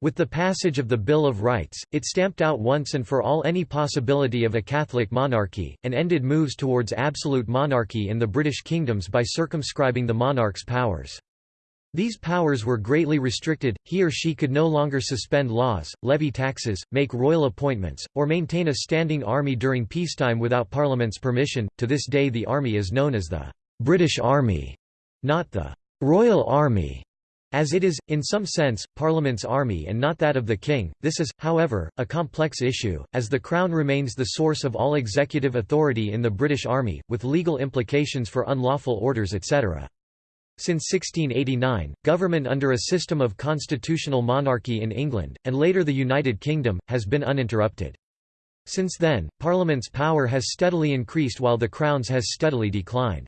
With the passage of the Bill of Rights, it stamped out once and for all any possibility of a Catholic monarchy, and ended moves towards absolute monarchy in the British kingdoms by circumscribing the monarch's powers. These powers were greatly restricted, he or she could no longer suspend laws, levy taxes, make royal appointments, or maintain a standing army during peacetime without Parliament's permission. To this day, the army is known as the British Army, not the Royal Army. As it is, in some sense, Parliament's army and not that of the king, this is, however, a complex issue, as the Crown remains the source of all executive authority in the British Army, with legal implications for unlawful orders etc. Since 1689, government under a system of constitutional monarchy in England, and later the United Kingdom, has been uninterrupted. Since then, Parliament's power has steadily increased while the Crown's has steadily declined.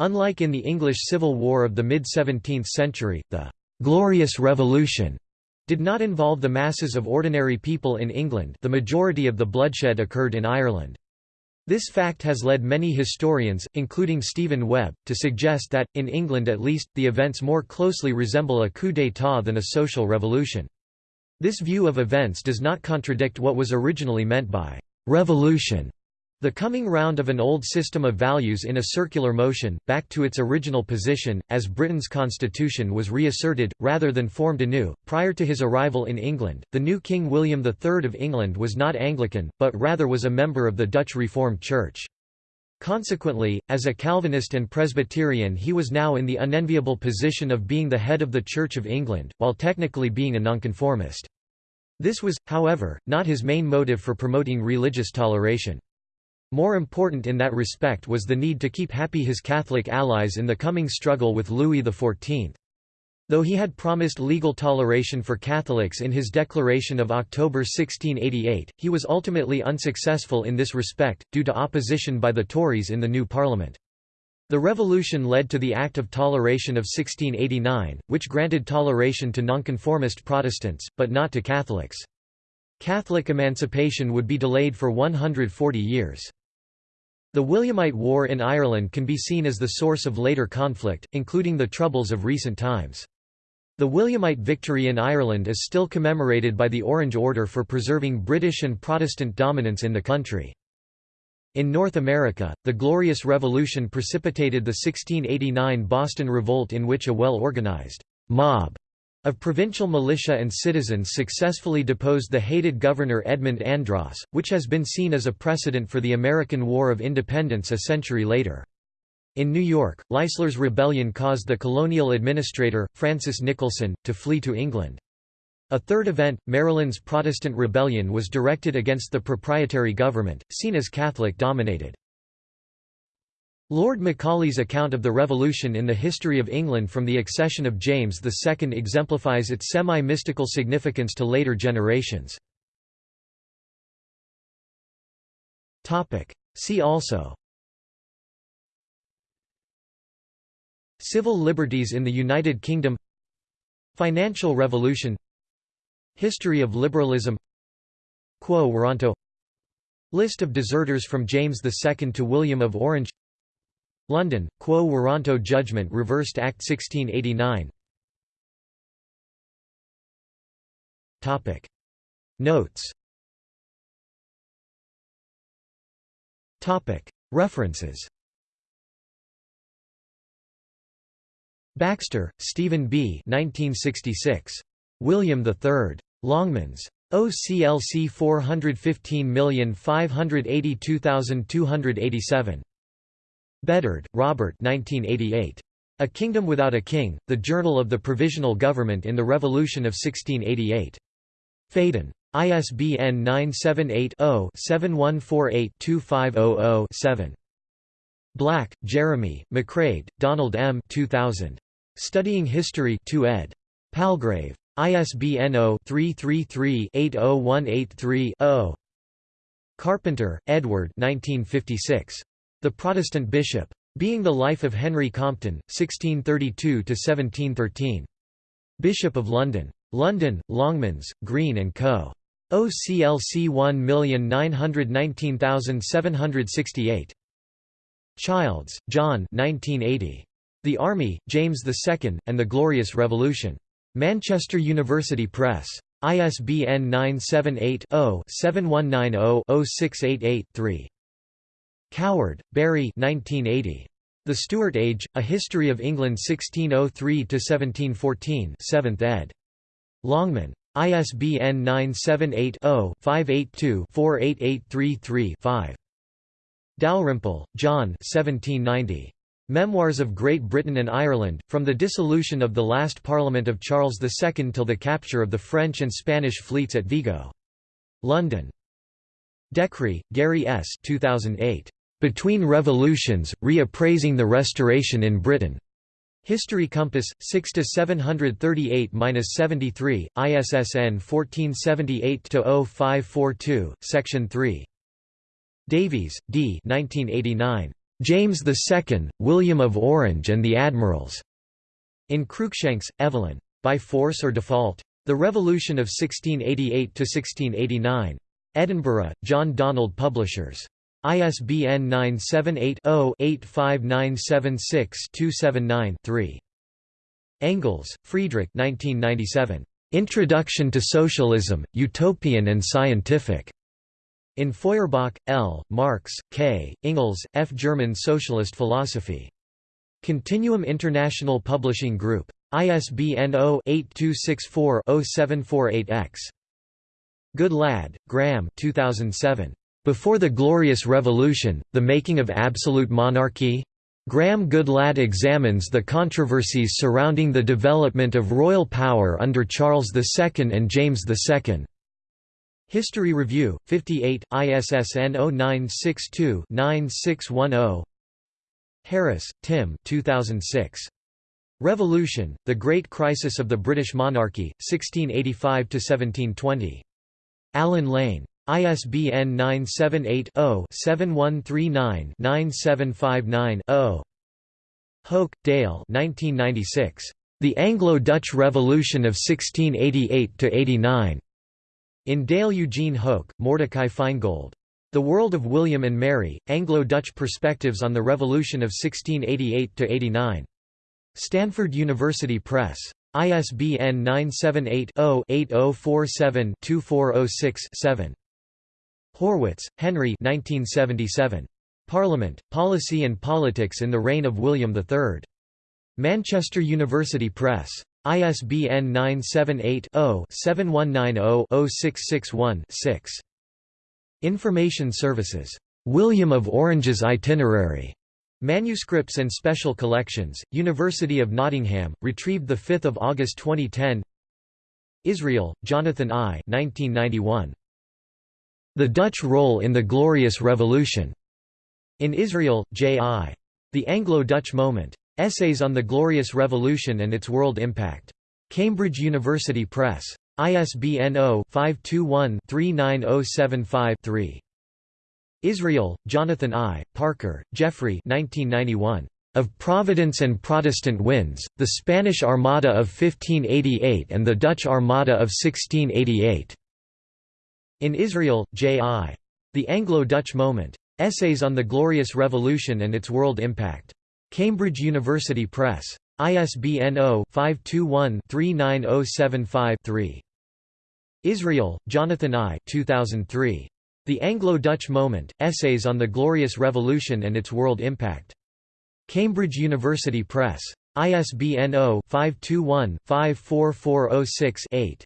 Unlike in the English Civil War of the mid-17th century, the «Glorious Revolution» did not involve the masses of ordinary people in England the majority of the bloodshed occurred in Ireland. This fact has led many historians, including Stephen Webb, to suggest that, in England at least, the events more closely resemble a coup d'état than a social revolution. This view of events does not contradict what was originally meant by «revolution» The coming round of an old system of values in a circular motion, back to its original position, as Britain's constitution was reasserted, rather than formed anew. Prior to his arrival in England, the new King William III of England was not Anglican, but rather was a member of the Dutch Reformed Church. Consequently, as a Calvinist and Presbyterian he was now in the unenviable position of being the head of the Church of England, while technically being a nonconformist. This was, however, not his main motive for promoting religious toleration. More important in that respect was the need to keep happy his Catholic allies in the coming struggle with Louis XIV. Though he had promised legal toleration for Catholics in his declaration of October 1688, he was ultimately unsuccessful in this respect, due to opposition by the Tories in the new Parliament. The revolution led to the Act of Toleration of 1689, which granted toleration to nonconformist Protestants, but not to Catholics. Catholic emancipation would be delayed for 140 years. The Williamite War in Ireland can be seen as the source of later conflict, including the Troubles of recent times. The Williamite victory in Ireland is still commemorated by the Orange Order for preserving British and Protestant dominance in the country. In North America, the Glorious Revolution precipitated the 1689 Boston Revolt in which a well-organized mob of provincial militia and citizens successfully deposed the hated governor Edmund Andros, which has been seen as a precedent for the American War of Independence a century later. In New York, Leisler's rebellion caused the colonial administrator, Francis Nicholson, to flee to England. A third event, Maryland's Protestant Rebellion was directed against the proprietary government, seen as Catholic-dominated. Lord Macaulay's account of the Revolution in the history of England from the accession of James II exemplifies its semi-mystical significance to later generations. See also Civil liberties in the United Kingdom Financial revolution History of liberalism Quo Warranto List of deserters from James II to William of Orange London, Quo Warranto Judgment Reversed Act 1689 Notes References Baxter, Stephen B. 1966. William III. Longmans. OCLC 415582287. Beddard, Robert 1988. A Kingdom Without a King, The Journal of the Provisional Government in the Revolution of 1688. Phaidon. ISBN 978-0-7148-2500-7. Black, Jeremy, McCrae, Donald M. 2000. Studying History 2 ed. Palgrave. ISBN 0-333-80183-0. Carpenter, Edward 1956. The Protestant Bishop. Being the Life of Henry Compton, 1632–1713. Bishop of London. London, Longmans, Green & Co. OCLC 1919768. Childs, John 1980. The Army, James II, and the Glorious Revolution. Manchester University Press. ISBN 978-0-7190-0688-3. Coward, Barry 1980. The Stuart Age, A History of England 1603–1714 7th ed. Longman. ISBN 978-0-582-48833-5. Dalrymple, John 1790. Memoirs of Great Britain and Ireland, from the dissolution of the last Parliament of Charles II till the capture of the French and Spanish fleets at Vigo. London. De Krey, Gary S. 2008. Between Revolutions, Reappraising the Restoration in Britain. History Compass, 6 to 738-73, ISSN 1478-0542, Section 3. Davies, D. 1989. James II, William of Orange and the Admirals. In Cruickshanks, Evelyn. By Force or Default? The Revolution of 1688–1689. Edinburgh, John Donald Publishers. ISBN 978-0-85976-279-3. Engels, Friedrich Introduction to Socialism, Utopian and Scientific. In Feuerbach, L., Marx, K., Engels, F. German Socialist Philosophy. Continuum International Publishing Group. ISBN 0-8264-0748-X. Goodlad, Graham 2007. Before the Glorious Revolution, The Making of Absolute Monarchy? Graham Goodlad examines the controversies surrounding the development of royal power under Charles II and James II. History Review, 58, ISSN 0962-9610 Harris, Tim 2006. Revolution, The Great Crisis of the British Monarchy, 1685–1720. Allen Lane. ISBN 978-0-7139-9759-0. Hoak, Dale The Anglo-Dutch Revolution of 1688–89. In Dale Eugene Hoak, Mordechai Feingold. The World of William and Mary, Anglo-Dutch Perspectives on the Revolution of 1688–89. Stanford University Press. ISBN 978 0 8047 2406 7. Horwitz, Henry 1977. Parliament, Policy and Politics in the Reign of William III. Manchester University Press. ISBN 978-0-7190-0661-6. Information Services. William of Orange's Itinerary. Manuscripts and Special Collections, University of Nottingham, retrieved 5 August 2010 Israel, Jonathan I 1991. The Dutch Role in the Glorious Revolution. In Israel, J.I. The Anglo-Dutch Moment. Essays on the Glorious Revolution and its World Impact. Cambridge University Press. ISBN 0-521-39075-3. Israel, Jonathan I., Parker, Geoffrey 1991. of Providence and Protestant winds, the Spanish Armada of 1588 and the Dutch Armada of 1688. In Israel, J.I. The Anglo-Dutch Moment. Essays on the Glorious Revolution and its World Impact. Cambridge University Press. ISBN 0-521-39075-3. Israel, Jonathan I 2003. The Anglo-Dutch Moment, Essays on the Glorious Revolution and its World Impact. Cambridge University Press. ISBN 0-521-54406-8.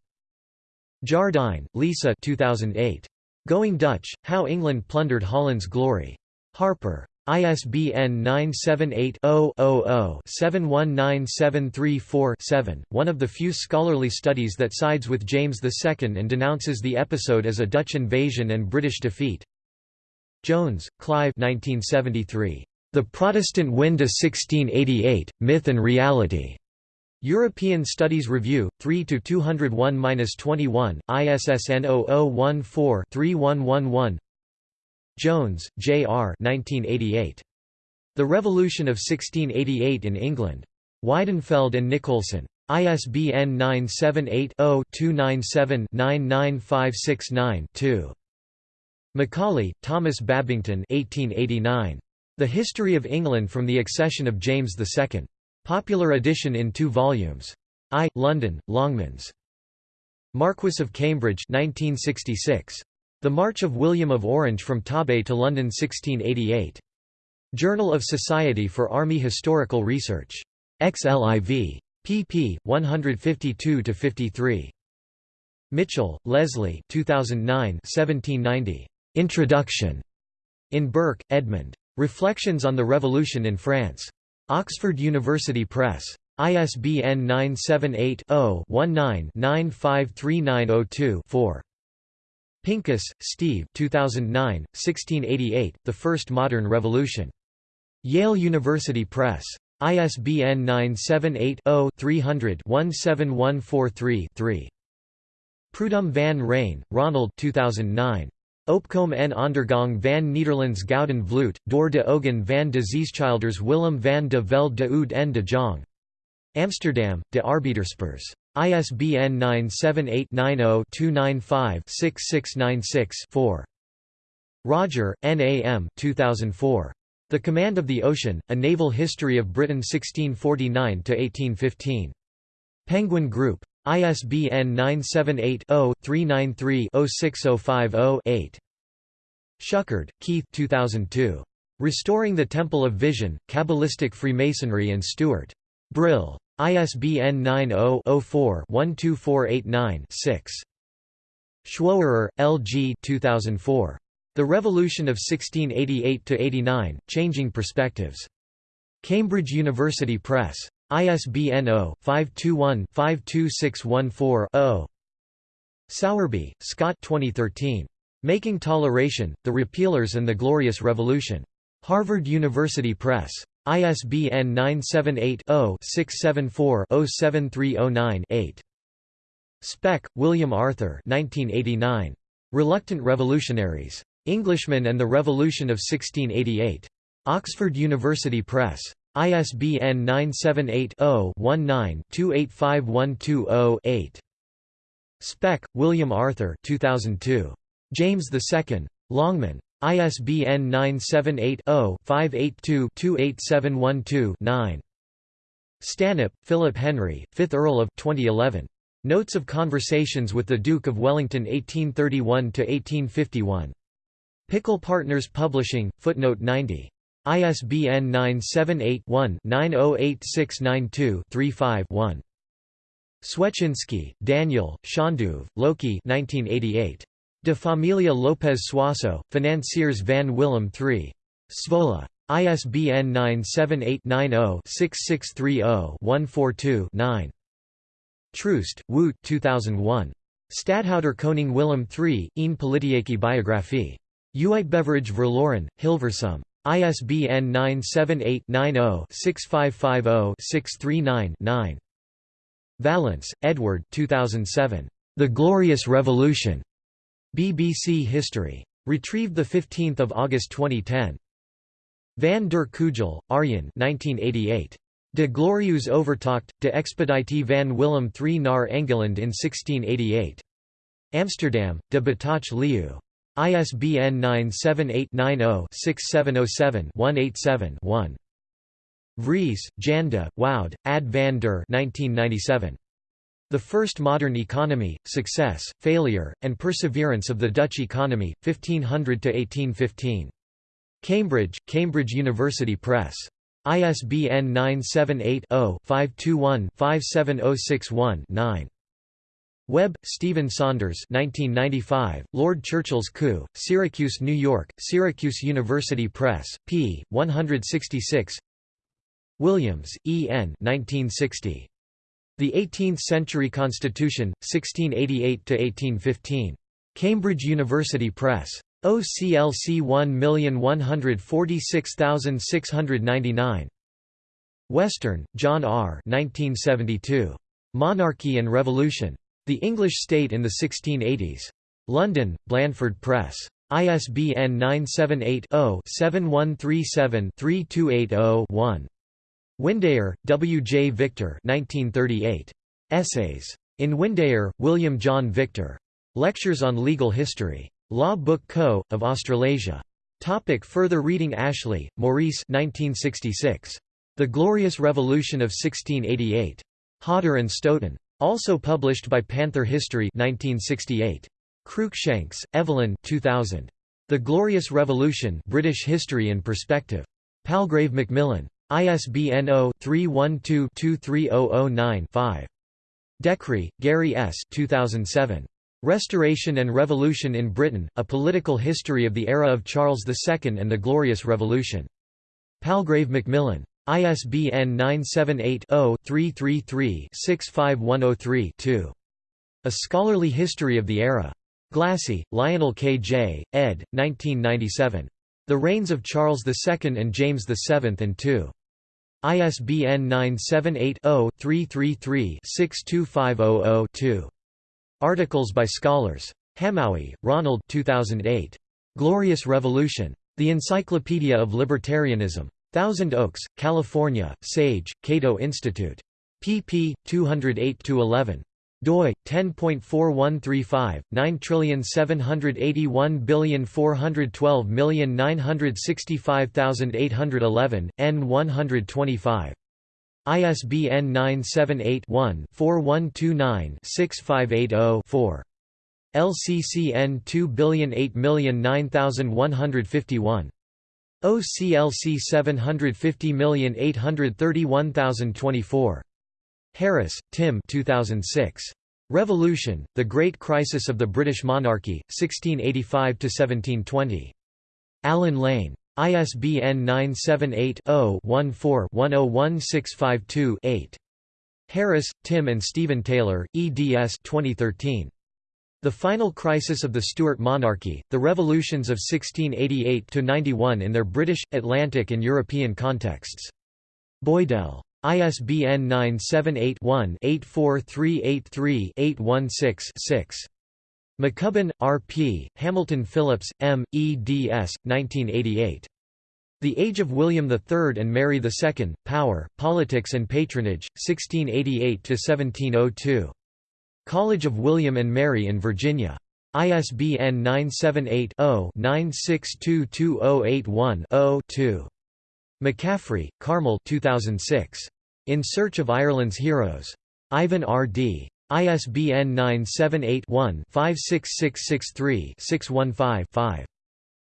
Jardine, Lisa 2008. Going Dutch, How England Plundered Holland's Glory. Harper. ISBN 978-0-00-719734-7, one of the few scholarly studies that sides with James II and denounces the episode as a Dutch invasion and British defeat. Jones, Clyve 1973. The Protestant Wind of 1688, Myth and Reality. European Studies Review, 3–201–21, ISSN 0014-3111 Jones, J. R. 1988. The Revolution of 1688 in England. Weidenfeld and Nicolson. ISBN 978-0-297-99569-2. Macaulay, Thomas Babington 1889. The History of England from the Accession of James II. Popular edition in two volumes. I. London, Longmans. Marquess of Cambridge 1966. The March of William of Orange from Torbay to London 1688. Journal of Society for Army Historical Research. XLIV. pp. 152–53. Mitchell, Leslie 2009 1790. Introduction. In Burke, Edmund. Reflections on the Revolution in France. Oxford University Press. ISBN 978 0 19 953902 4. Pincus, Steve 2009, 1688, The First Modern Revolution. Yale University Press. ISBN 978-0-300-17143-3. Prud'homme van Reine, Ronald 2009. Opkom en ondergang van Nederlands Gouden Vloot, door de ogen van de zeeschilders Willem van de Velde de Oud en de Jong. Amsterdam, De Arbeiderspers. ISBN 978-90-295-6696-4. Rodger, N. A. M. 2004. The Command of the Ocean, A Naval History of Britain 1649–1815. Penguin Group. ISBN 978-0-393-06050-8. Schuchard, Keith 2002. Restoring the Temple of Vision, Kabbalistic Freemasonry and Stuart. Brill. ISBN 90-04-12489-6. Schwoerer, L. G. 2004. The Revolution of 1688–89, Changing Perspectives. Cambridge University Press. ISBN 0-521-52614-0. Sowerby, Scott 2013. Making Toleration, The Repealers and the Glorious Revolution. Harvard University Press. ISBN 978-0-674-07309-8. Speck, William Arthur 1989. Reluctant Revolutionaries. Englishmen and the Revolution of 1688. Oxford University Press. ISBN 978-0-19-285120-8. Speck, William Arthur 2002. James II. Longman. ISBN 978-0-582-28712-9. Stanhope, Philip Henry, 5th Earl of 2011. Notes of Conversations with the Duke of Wellington 1831–1851. Pickle Partners Publishing, footnote 90. ISBN 978-1-908692-35-1. Swetschinski, Daniel, Schönduve, Loeki 1988. De Familia Lopes Suasso, Financiers van Willem III. Zwolle. ISBN 978-90-6630-142-9. Troost, Wout 2001. Stadhouder Koning Willem III, een politieke biografie. Uitgeverij Verloren, Hilversum. ISBN 978-90-6550-639-9. Vallance, Edward 2007. The Glorious Revolution. BBC History. Retrieved 15 August 2010. Van der Kuijl, Arjen 1988. De glorieus overtocht, de expeditie van Willem III naar Engeland in 1688. Amsterdam, De Bataafsche Leeuw. ISBN 978-90-6707-187-1. Vries, Janda, Woude, Ad van der 1997. The First Modern Economy, Success, Failure, and Perseverance of the Dutch Economy, 1500–1815. Cambridge, Cambridge University Press. ISBN 978-0-521-57061-9. Webb, Stephen Saunders 1995, Lord Churchill's Coup, Syracuse, New York, Syracuse University Press, p. 166 Williams, E. N. 1960. The Eighteenth-Century Constitution, 1688–1815. Cambridge University Press. OCLC 1146699. Western, John R. 1972. Monarchy and Revolution. The English State in the 1680s. London, Blandford Press. ISBN 978 0 7137 3280 1. Windeyer, W. J. Victor 1938. Essays. In Windeyer, William John Victor. Lectures on Legal History. Law Book Co., of Australasia. Topic further reading Ashley, Maurice 1966. The Glorious Revolution of 1688. Hodder and Stoughton. Also published by Panther History 1968. Cruickshanks, Evelyn 2000. The Glorious Revolution British History in Perspective. Palgrave Macmillan. ISBN 0-312-23009-5. De Krey, Gary S. 2007. Restoration and Revolution in Britain, A Political History of the Era of Charles II and the Glorious Revolution. Palgrave Macmillan. ISBN 978-0-333-65103-2. A Scholarly History of the Era. Glassey, Lionel K. J., ed. 1997. The Reigns of Charles II and James VII and II. ISBN 978-0-333-62500-2. Articles by scholars. Hamowy, Ronald 2008. Glorious Revolution. The Encyclopedia of Libertarianism. Thousand Oaks, California, Sage, Cato Institute. pp. 208–11 doi 10.4135 9781412965811 n 125 ISBN 978-1-4129-6580-4. LCCN 2008009151. OCLC 750831024. Harris, Tim 2006. Revolution, The Great Crisis of the British Monarchy, 1685–1720. Allen Lane. ISBN 978-0-14-101652-8. Harris, Tim and Stephen Taylor, eds 2013. The Final Crisis of the Stuart Monarchy, The Revolutions of 1688–91 in Their British, Atlantic and European Contexts. Boydell. ISBN 978 one 84383 816 McCubbin, R. P., Hamilton Phillips, M., eds. 1988. The Age of William III and Mary II, Power, Politics and Patronage, 1688–1702. College of William and Mary in Virginia. ISBN 978 0 9622081 0 2. McCaffrey, Carmel 2006. In Search of Ireland's Heroes. Ivan R. Dee ISBN 978-1-56663-615-5.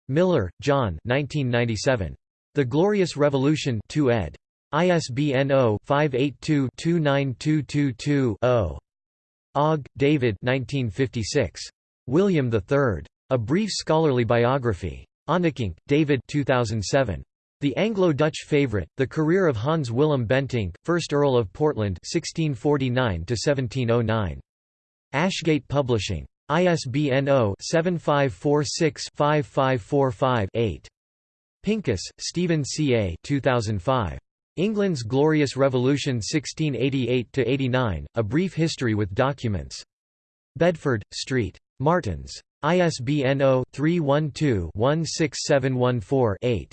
Miller, John The Glorious Revolution 2 ed. ISBN 0-582-29222-0. Ogg, David William III. A Brief Scholarly Biography. Onnekink, David 2007. The Anglo-Dutch Favourite, The Career of Hans Willem Bentinck, 1st Earl of Portland 1649 Ashgate Publishing. ISBN 0-7546-5545-8. Pincus, Stephen C. A. 2005. England's Glorious Revolution 1688–89, A Brief History with Documents. Bedford, Street. Martins. ISBN 0-312-16714-8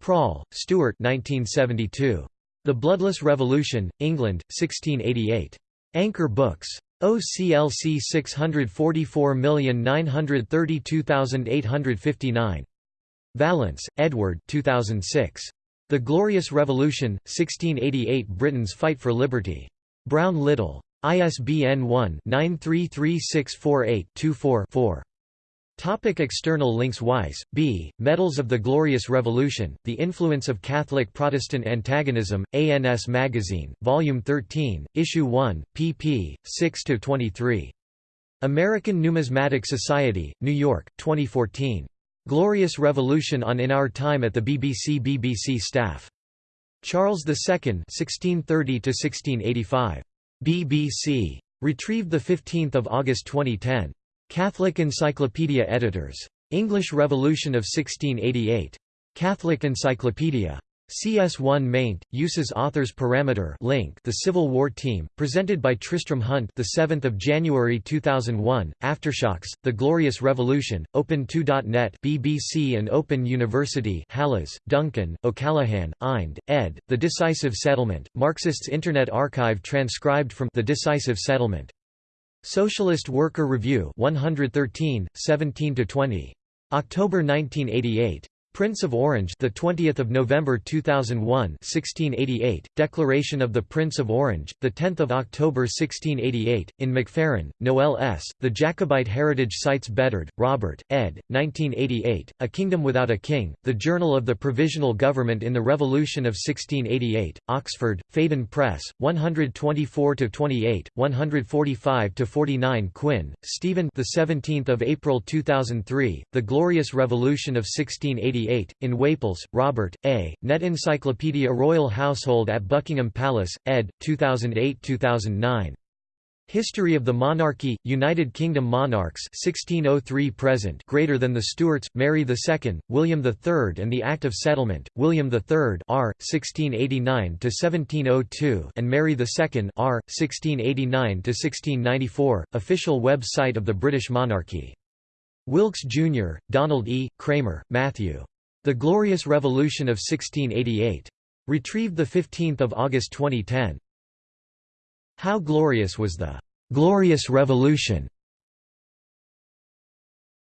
Prall, Stuart 1972. The Bloodless Revolution, England, 1688. Anchor Books. OCLC 644932859. Vallance, Edward 2006. The Glorious Revolution, 1688 Britain's Fight for Liberty. Brown Little. ISBN 1-933648-24-4. Topic external links Weiss, B., Medals of the Glorious Revolution, The Influence of Catholic-Protestant Antagonism, ANS Magazine, Volume 13, Issue 1, pp. 6–23. American Numismatic Society, New York, 2014. Glorious Revolution on In Our Time at the BBC BBC Staff. Charles II 1630–1685. BBC. Retrieved 15 August 2010. Catholic Encyclopedia Editors. English Revolution of 1688. Catholic Encyclopedia. CS1 maint, uses authors parameter link The Civil War Team, presented by Tristram Hunt the 7th of January 2001, Aftershocks, The Glorious Revolution, Open2.net BBC and Open University Hallas, Duncan, O'Callaghan, Ind, ed., The Decisive Settlement, Marxists Internet Archive transcribed from The Decisive Settlement. Socialist Worker Review 113, 17 to 20 October 1988. Prince of Orange, the 20th of November 2001, 1688. Declaration of the Prince of Orange, the 10th of October 1688. In McFerran, Noel S. The Jacobite Heritage Sites Beddard, Robert, ed. 1988. A Kingdom Without a King. The Journal of the Provisional Government in the Revolution of 1688. Oxford, Phaidon Press. 124 to 28, 145 to 49. Quinn, Stephen. The 17th of April 2003. The Glorious Revolution of 1688. In Whaples, Robert, A., Net Encyclopedia Royal Household at Buckingham Palace, ed. 2008–2009. History of the Monarchy, United Kingdom monarchs 1603 present greater than the Stuarts, Mary II, William III and the Act of Settlement, William III R. 1689–1702 and Mary II R. 1689–1694, official web site of the British monarchy. Wilkes, Jr., Donald E., Kramer, Matthew. The Glorious Revolution of 1688. Retrieved 15 August 2010. How Glorious Was the "'Glorious Revolution'